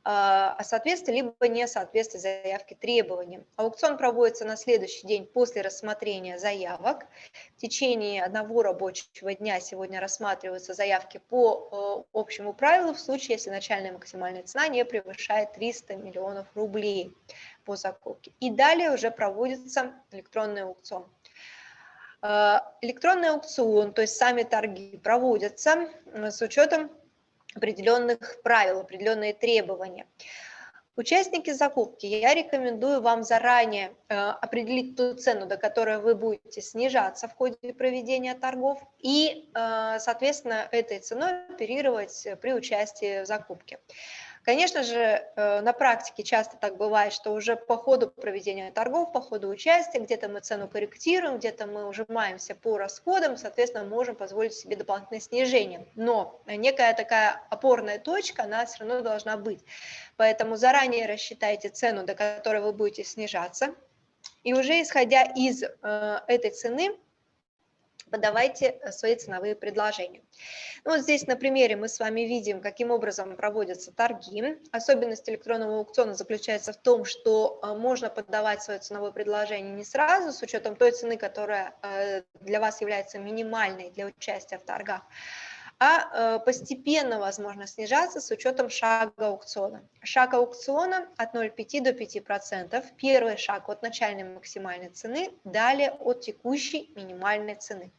о соответствии либо несоответствии заявки требованиям. Аукцион проводится на следующий день после рассмотрения заявок. В течение одного рабочего дня сегодня рассматриваются заявки по э, общему правилу в случае, если начальная максимальная цена не превышает 300 миллионов рублей по закупке. И далее уже проводится электронный аукцион. Электронный аукцион, то есть сами торги проводятся с учетом определенных правил, определенные требования. Участники закупки, я рекомендую вам заранее э, определить ту цену, до которой вы будете снижаться в ходе проведения торгов и, э, соответственно, этой ценой оперировать при участии в закупке. Конечно же, э, на практике часто так бывает, что уже по ходу проведения торгов, по ходу участия, где-то мы цену корректируем, где-то мы ужимаемся по расходам, соответственно, можем позволить себе дополнительное снижение. Но некая такая опорная точка, она все равно должна быть. Поэтому заранее рассчитайте цену, до которой вы будете снижаться. И уже исходя из э, этой цены, подавайте э, свои ценовые предложения. Ну, вот здесь на примере мы с вами видим, каким образом проводятся торги. Особенность электронного аукциона заключается в том, что э, можно подавать свое ценовое предложение не сразу, с учетом той цены, которая э, для вас является минимальной для участия в торгах, а постепенно возможно снижаться с учетом шага аукциона. Шаг аукциона от 0,5 до 5%. Первый шаг от начальной максимальной цены, далее от текущей минимальной цены.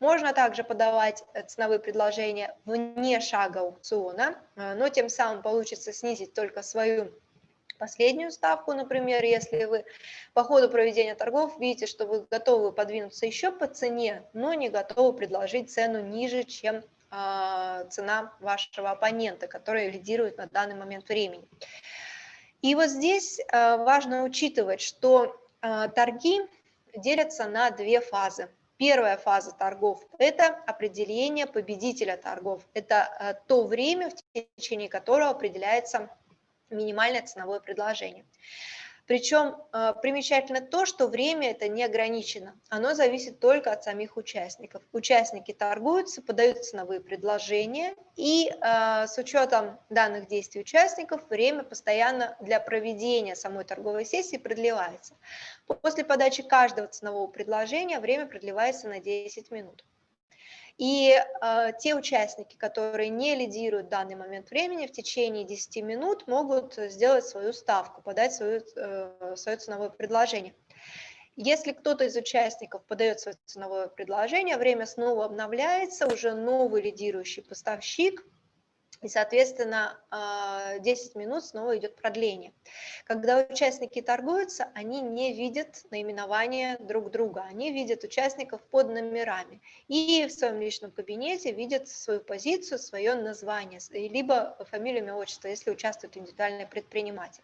Можно также подавать э, ценовые предложения вне шага аукциона, э, но тем самым получится снизить только свою последнюю ставку, например, если вы по ходу проведения торгов видите, что вы готовы подвинуться еще по цене, но не готовы предложить цену ниже, чем э, цена вашего оппонента, который лидирует на данный момент времени. И вот здесь э, важно учитывать, что э, торги делятся на две фазы. Первая фаза торгов – это определение победителя торгов. Это то время, в течение которого определяется минимальное ценовое предложение. Причем э, примечательно то, что время это не ограничено, оно зависит только от самих участников. Участники торгуются, подают ценовые предложения, и э, с учетом данных действий участников время постоянно для проведения самой торговой сессии продлевается. После подачи каждого ценового предложения время продлевается на 10 минут. И э, те участники, которые не лидируют в данный момент времени, в течение 10 минут могут сделать свою ставку, подать свою, э, свое ценовое предложение. Если кто-то из участников подает свое ценовое предложение, время снова обновляется, уже новый лидирующий поставщик – и, соответственно, 10 а, минут снова идет продление. Когда участники торгуются, они не видят наименование друг друга, они видят участников под номерами и в своем личном кабинете видят свою позицию, свое название, либо фамилию, имя, отчество, если участвует индивидуальный предприниматель.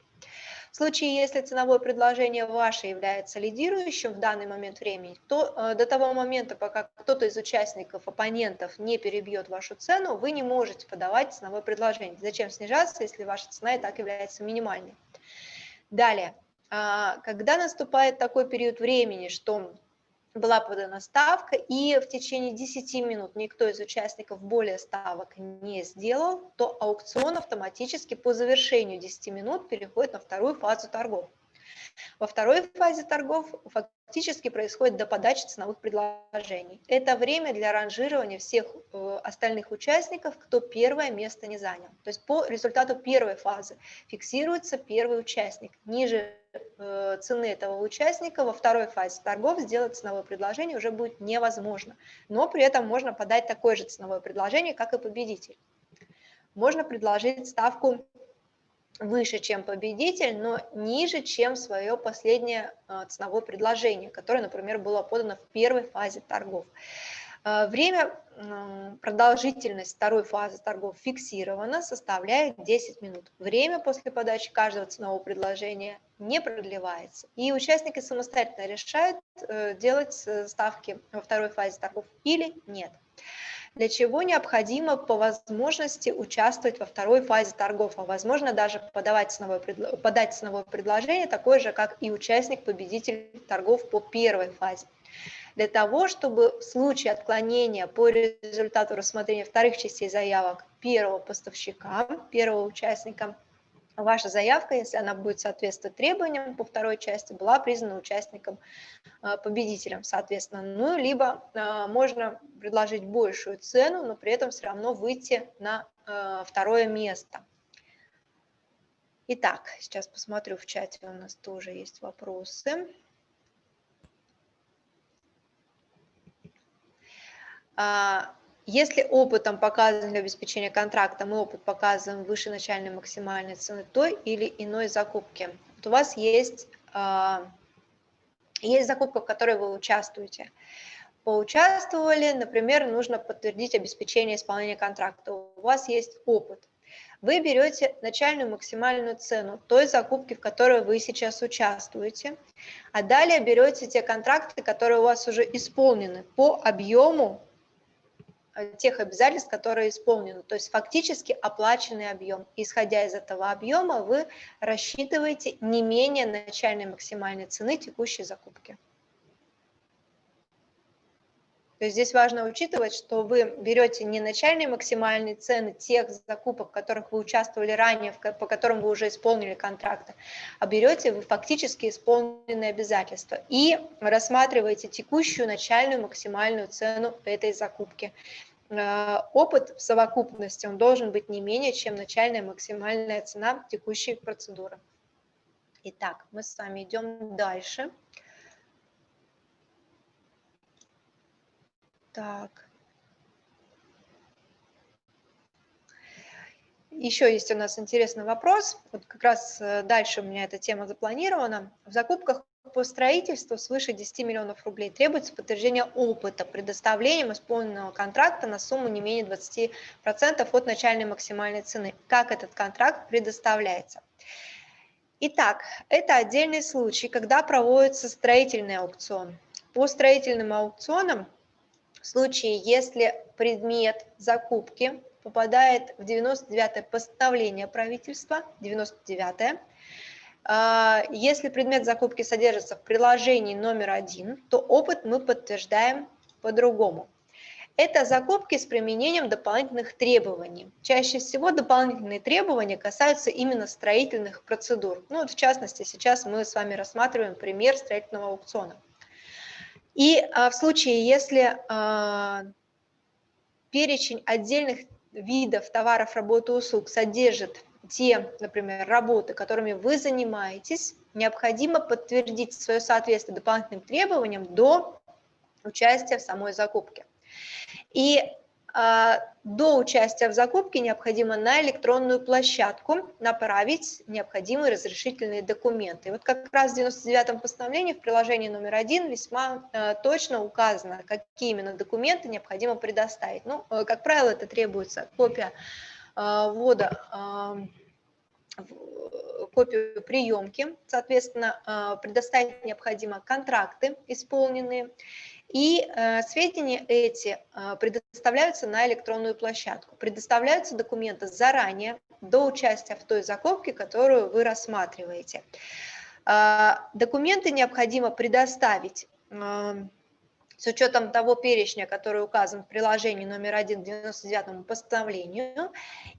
В случае, если ценовое предложение ваше является лидирующим в данный момент времени, то э, до того момента, пока кто-то из участников, оппонентов не перебьет вашу цену, вы не можете подавать ценовое предложение. Зачем снижаться, если ваша цена и так является минимальной? Далее, а, когда наступает такой период времени, что была подана ставка, и в течение 10 минут никто из участников более ставок не сделал, то аукцион автоматически по завершению 10 минут переходит на вторую фазу торгов. Во второй фазе торгов фактически происходит до подачи ценовых предложений. Это время для ранжирования всех э, остальных участников, кто первое место не занял. То есть по результату первой фазы фиксируется первый участник. Ниже э, цены этого участника во второй фазе торгов сделать ценовое предложение уже будет невозможно. Но при этом можно подать такое же ценовое предложение, как и победитель. Можно предложить ставку выше, чем победитель, но ниже, чем свое последнее а, ценовое предложение, которое, например, было подано в первой фазе торгов. А, время, продолжительность второй фазы торгов фиксирована, составляет 10 минут. Время после подачи каждого ценового предложения не продлевается. И участники самостоятельно решают, э, делать э, ставки во второй фазе торгов или нет для чего необходимо по возможности участвовать во второй фазе торгов, а возможно даже подавать ценовое, подать ценовое предложение, такое же, как и участник-победитель торгов по первой фазе. Для того, чтобы в случае отклонения по результату рассмотрения вторых частей заявок первого поставщика, первого участника, ваша заявка, если она будет соответствовать требованиям по второй части, была признана участником, а, победителем, соответственно. Ну, либо а, можно предложить большую цену, но при этом все равно выйти на а, второе место. Итак, сейчас посмотрю в чате, у нас тоже есть вопросы. Если опытом показан для обеспечения контракта, мы опыт показываем выше начальной максимальной цены той или иной закупки. Вот у вас есть, а, есть закупка, в которой вы участвуете. Поучаствовали, например, нужно подтвердить обеспечение исполнения контракта. У вас есть опыт. Вы берете начальную максимальную цену той закупки, в которой вы сейчас участвуете, а далее берете те контракты, которые у вас уже исполнены по объему тех обязательств, которые исполнены, то есть фактически оплаченный объем. Исходя из этого объема, вы рассчитываете не менее начальной максимальной цены текущей закупки. То есть здесь важно учитывать, что вы берете не начальные максимальные цены тех закупок, в которых вы участвовали ранее, по которым вы уже исполнили контракты, а берете вы фактически исполненные обязательства и рассматриваете текущую начальную максимальную цену этой закупки. Э, опыт в совокупности он должен быть не менее, чем начальная максимальная цена текущей процедуры. Итак, мы с вами идем дальше. Дальше. Так. Еще есть у нас интересный вопрос. Вот как раз э, дальше у меня эта тема запланирована. В закупках по строительству свыше 10 миллионов рублей требуется подтверждение опыта предоставлением исполненного контракта на сумму не менее 20% от начальной максимальной цены. Как этот контракт предоставляется? Итак, это отдельный случай, когда проводится строительный аукцион. По строительным аукционам случае, если предмет закупки попадает в 99-е постановление правительства, 99-е, а, если предмет закупки содержится в приложении номер один, то опыт мы подтверждаем по-другому. Это закупки с применением дополнительных требований. Чаще всего дополнительные требования касаются именно строительных процедур. Ну, вот в частности, сейчас мы с вами рассматриваем пример строительного аукциона. И а, в случае, если а, перечень отдельных видов товаров, работы, услуг содержит те, например, работы, которыми вы занимаетесь, необходимо подтвердить свое соответствие дополнительным требованиям до участия в самой закупке. И до участия в закупке необходимо на электронную площадку направить необходимые разрешительные документы. Вот как раз в 99-м постановлении в приложении номер один весьма э, точно указано, какие именно документы необходимо предоставить. Ну, э, как правило, это требуется копия э, ввода копию приемки, соответственно, предоставить необходимо контракты исполненные, и э, сведения эти э, предоставляются на электронную площадку. Предоставляются документы заранее, до участия в той закупке, которую вы рассматриваете. Э, документы необходимо предоставить э, с учетом того перечня, который указан в приложении номер 1 к 99 постановлению,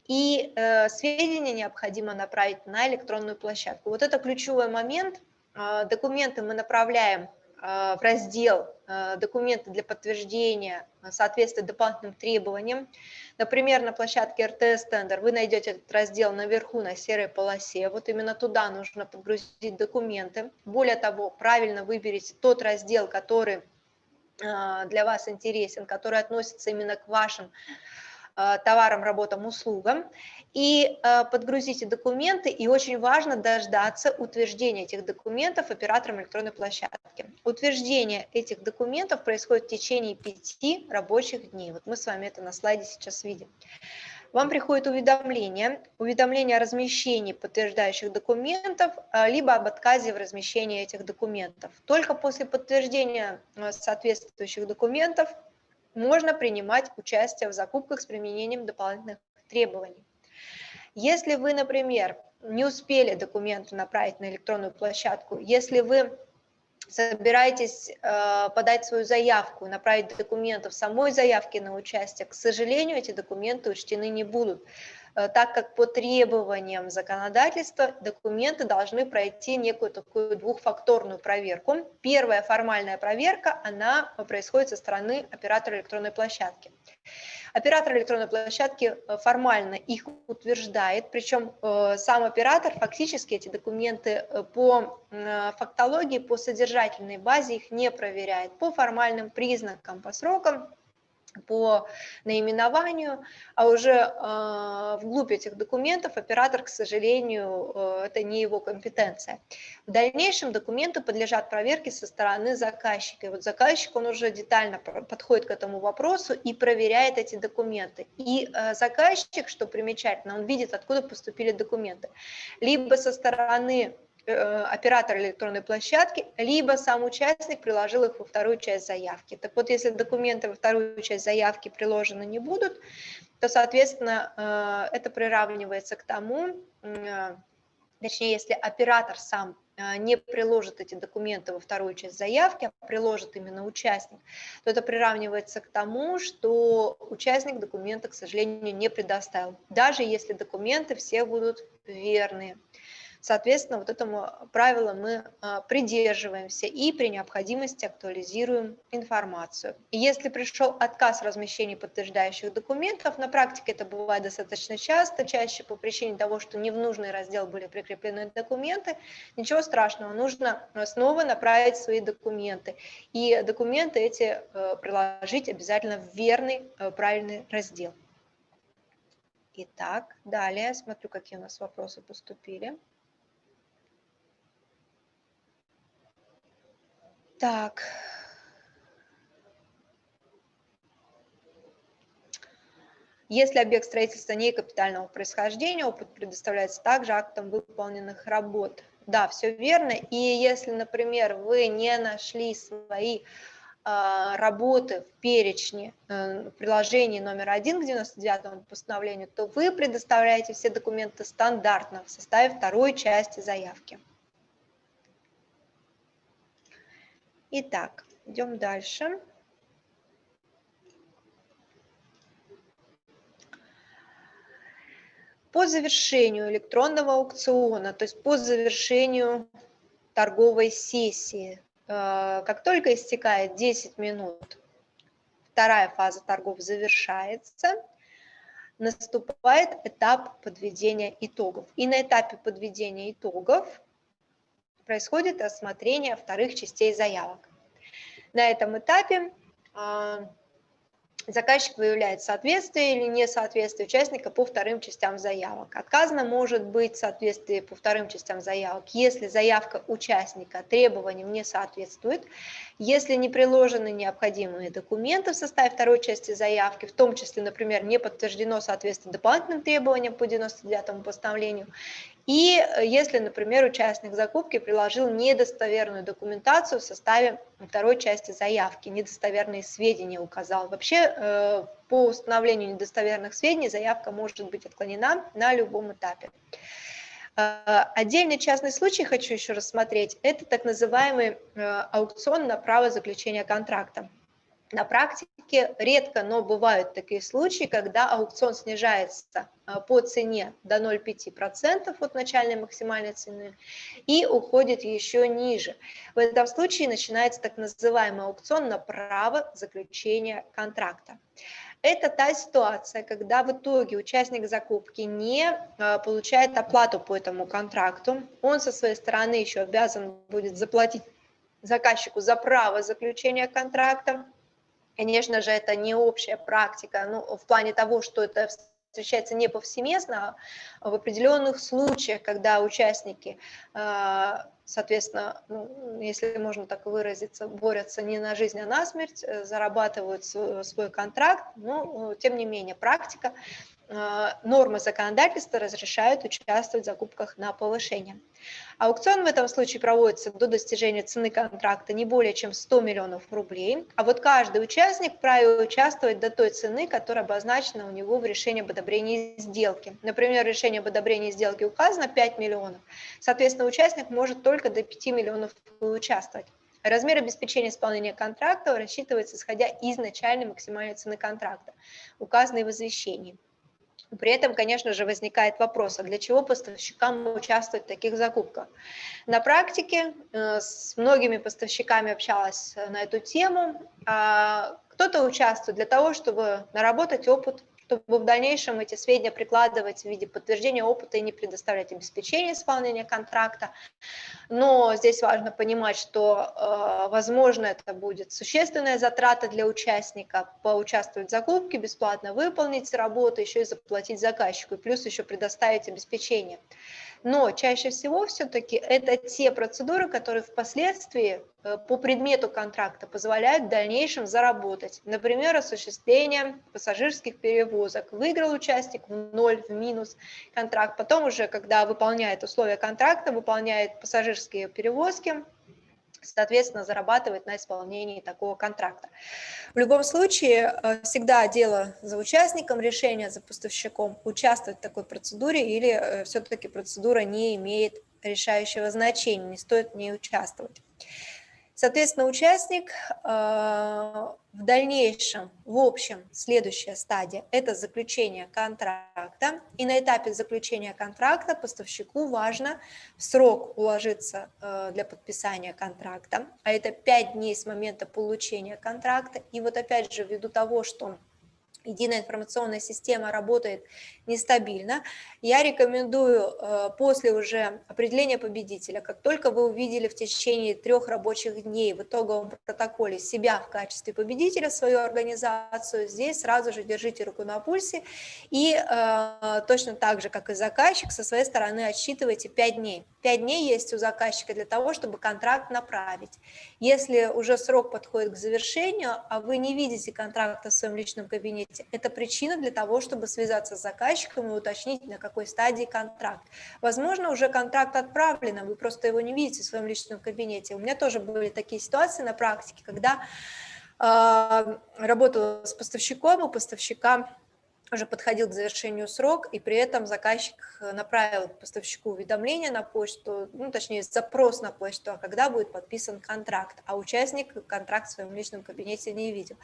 и э, сведения необходимо направить на электронную площадку. Вот это ключевой момент. Э, документы мы направляем в раздел э, «Документы для подтверждения соответствия дополнительным требованиям». Например, на площадке РТС Тендер вы найдете этот раздел наверху на серой полосе. Вот именно туда нужно подгрузить документы. Более того, правильно выберите тот раздел, который э, для вас интересен, который относится именно к вашим Э, товарам, работам, услугам, и э, подгрузите документы, и очень важно дождаться утверждения этих документов оператором электронной площадки. Утверждение этих документов происходит в течение пяти рабочих дней. Вот мы с вами это на слайде сейчас видим. Вам приходит уведомление, уведомление о размещении подтверждающих документов, э, либо об отказе в размещении этих документов. Только после подтверждения соответствующих документов можно принимать участие в закупках с применением дополнительных требований. Если вы, например, не успели документы направить на электронную площадку, если вы собираетесь э, подать свою заявку, направить документы в самой заявке на участие, к сожалению, эти документы учтены не будут. Э, так как по требованиям законодательства документы должны пройти некую такую двухфакторную проверку. Первая формальная проверка, она происходит со стороны оператора электронной площадки. Оператор электронной площадки э, формально их утверждает, причем э, сам оператор фактически эти документы по фактологии, по содержательной базе их не проверяет. По формальным признакам, по срокам по наименованию, а уже э, вглубь этих документов оператор, к сожалению, э, это не его компетенция. В дальнейшем документы подлежат проверке со стороны заказчика. И вот заказчик, он уже детально подходит к этому вопросу и проверяет эти документы. И э, заказчик, что примечательно, он видит, откуда поступили документы. Либо со стороны оператор электронной площадки, либо сам участник приложил их во вторую часть заявки. Так вот, если документы во вторую часть заявки приложены не будут, то, соответственно, э, это приравнивается к тому, э, точнее, если оператор сам не приложит эти документы во вторую часть заявки, а приложит именно участник, то это приравнивается к тому, что участник документы, к сожалению, не предоставил, даже если документы все будут верные. Соответственно, вот этому правилу мы а, придерживаемся и при необходимости актуализируем информацию. Если пришел отказ размещения подтверждающих документов, на практике это бывает достаточно часто, чаще по причине того, что не в нужный раздел были прикреплены документы, ничего страшного, нужно снова направить свои документы. И документы эти э, приложить обязательно в верный, э, правильный раздел. Итак, далее смотрю, какие у нас вопросы поступили. Так. Если объект строительства не капитального происхождения, опыт предоставляется также актом выполненных работ. Да, все верно. И если, например, вы не нашли свои а, работы в перечне э, приложении номер один к 99 постановлению, то вы предоставляете все документы стандартно в составе второй части заявки. Итак, идем дальше. По завершению электронного аукциона, то есть по завершению торговой сессии, э, как только истекает 10 минут, вторая фаза торгов завершается, наступает этап подведения итогов. И на этапе подведения итогов происходит рассмотрение вторых частей заявок. На этом этапе а, заказчик выявляет соответствие или несоответствие участника по вторым частям заявок. Отказано может быть соответствие по вторым частям заявок, если заявка участника требованиям не соответствует, если не приложены необходимые документы в составе второй части заявки, в том числе, например, не подтверждено соответствие дополнительным требованиям по 99 постановлению, и э, если, например, участник закупки приложил недостоверную документацию в составе второй части заявки, недостоверные сведения указал. Вообще э, по установлению недостоверных сведений заявка может быть отклонена на любом этапе. Э, отдельный частный случай хочу еще рассмотреть. Это так называемый аукцион на право заключения контракта. На практике редко, но бывают такие случаи, когда аукцион снижается а, по цене до 0,5% от начальной максимальной цены и уходит еще ниже. В этом случае начинается так называемый аукцион на право заключения контракта. Это та ситуация, когда в итоге участник закупки не а, получает оплату по этому контракту, он со своей стороны еще обязан будет заплатить заказчику за право заключения контракта, Конечно же, это не общая практика, ну, в плане того, что это встречается не повсеместно, а в определенных случаях, когда участники, а, соответственно, ну, если можно так выразиться, борются не на жизнь, а на смерть, э, зарабатывают свой контракт, но, тем не менее, практика нормы законодательства разрешают участвовать в закупках на повышение. Аукцион в этом случае проводится до достижения цены контракта не более чем 100 миллионов рублей, а вот каждый участник вправе участвовать до той цены, которая обозначена у него в решении об одобрении сделки. Например, решение об одобрении сделки указано 5 миллионов, соответственно, участник может только до 5 миллионов участвовать. Размер обеспечения исполнения контракта рассчитывается исходя из начальной максимальной цены контракта, указанной в извещении. При этом, конечно же, возникает вопрос, а для чего поставщикам участвовать в таких закупках? На практике э, с многими поставщиками общалась на эту тему. А кто-то участвует для того, чтобы наработать опыт чтобы в дальнейшем эти сведения прикладывать в виде подтверждения опыта и не предоставлять обеспечение исполнения контракта. Но здесь важно понимать, что, э, возможно, это будет существенная затрата для участника поучаствовать в закупке, бесплатно выполнить работу, еще и заплатить заказчику, и плюс еще предоставить обеспечение но чаще всего все-таки это те процедуры, которые впоследствии э, по предмету контракта позволяют в дальнейшем заработать. Например, осуществление пассажирских перевозок. Выиграл участник в ноль, в минус контракт. Потом уже, когда выполняет условия контракта, выполняет пассажирские перевозки, соответственно, зарабатывает на исполнении такого контракта. В любом случае, э, всегда дело за участником, решение за поставщиком участвовать в такой процедуре или э, все-таки процедура не имеет решающего значения, не стоит в ней участвовать. Соответственно, участник э, в дальнейшем, в общем, следующая стадия – это заключение контракта. И на этапе заключения контракта поставщику важно в срок уложиться э, для подписания контракта, а это 5 дней с момента получения контракта. И вот опять же, ввиду того, что единая информационная система работает нестабильно, я рекомендую э, после уже определения победителя, как только вы увидели в течение трех рабочих дней в итоговом протоколе себя в качестве победителя, свою организацию, здесь сразу же держите руку на пульсе и э, точно так же, как и заказчик, со своей стороны отсчитывайте 5 дней. 5 дней есть у заказчика для того, чтобы контракт направить. Если уже срок подходит к завершению, а вы не видите контракта в своем личном кабинете, это причина для того, чтобы связаться с заказчиком и уточнить, на какой стадии контракт. Возможно, уже контракт отправлен, а вы просто его не видите в своем личном кабинете. У меня тоже были такие ситуации на практике, когда э, работала с поставщиком, у поставщика уже подходил к завершению срок, и при этом заказчик направил поставщику уведомление на почту, ну, точнее, запрос на почту, а когда будет подписан контракт, а участник контракт в своем личном кабинете не видел.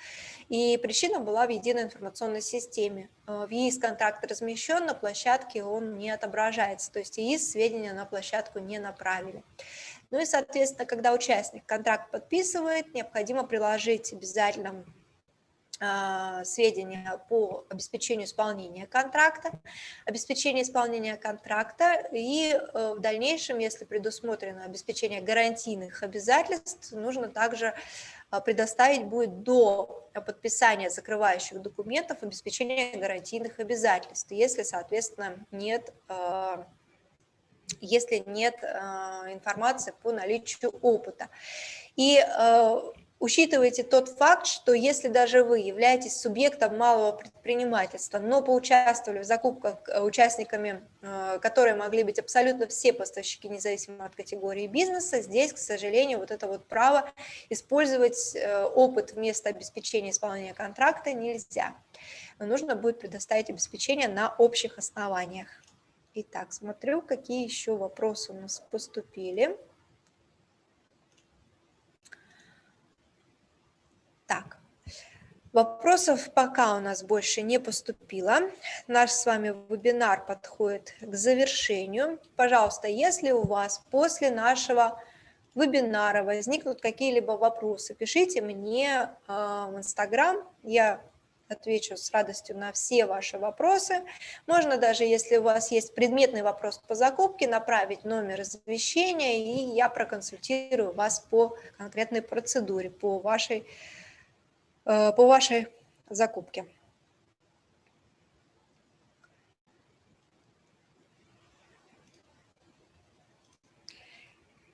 И причина была в единой информационной системе. Э, в ЕИС контракт размещен, на площадке он не отображается, то есть ЕИС сведения на площадку не направили. Ну и, соответственно, когда участник контракт подписывает, необходимо приложить обязательно сведения по обеспечению исполнения контракта, обеспечение исполнения контракта и э, в дальнейшем, если предусмотрено обеспечение гарантийных обязательств, нужно также а, предоставить будет до подписания закрывающих документов обеспечение гарантийных обязательств, если, соответственно, нет а, если нет информации по наличию опыта. И Учитывайте тот факт, что если даже вы являетесь субъектом малого предпринимательства, но поучаствовали в закупках э, участниками, э, которые могли быть абсолютно все поставщики, независимо от категории бизнеса, здесь, к сожалению, вот это вот право использовать э, опыт вместо обеспечения исполнения контракта нельзя. Но нужно будет предоставить обеспечение на общих основаниях. Итак, смотрю, какие еще вопросы у нас поступили. Так, вопросов пока у нас больше не поступило. Наш с вами вебинар подходит к завершению. Пожалуйста, если у вас после нашего вебинара возникнут какие-либо вопросы, пишите мне а, в Инстаграм, я отвечу с радостью на все ваши вопросы. Можно даже, если у вас есть предметный вопрос по закупке, направить номер извещения, и я проконсультирую вас по конкретной процедуре, по вашей по вашей закупке.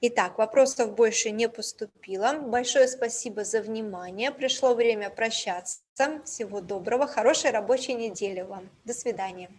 Итак, вопросов больше не поступило. Большое спасибо за внимание. Пришло время прощаться. Всего доброго, хорошей рабочей недели вам. До свидания.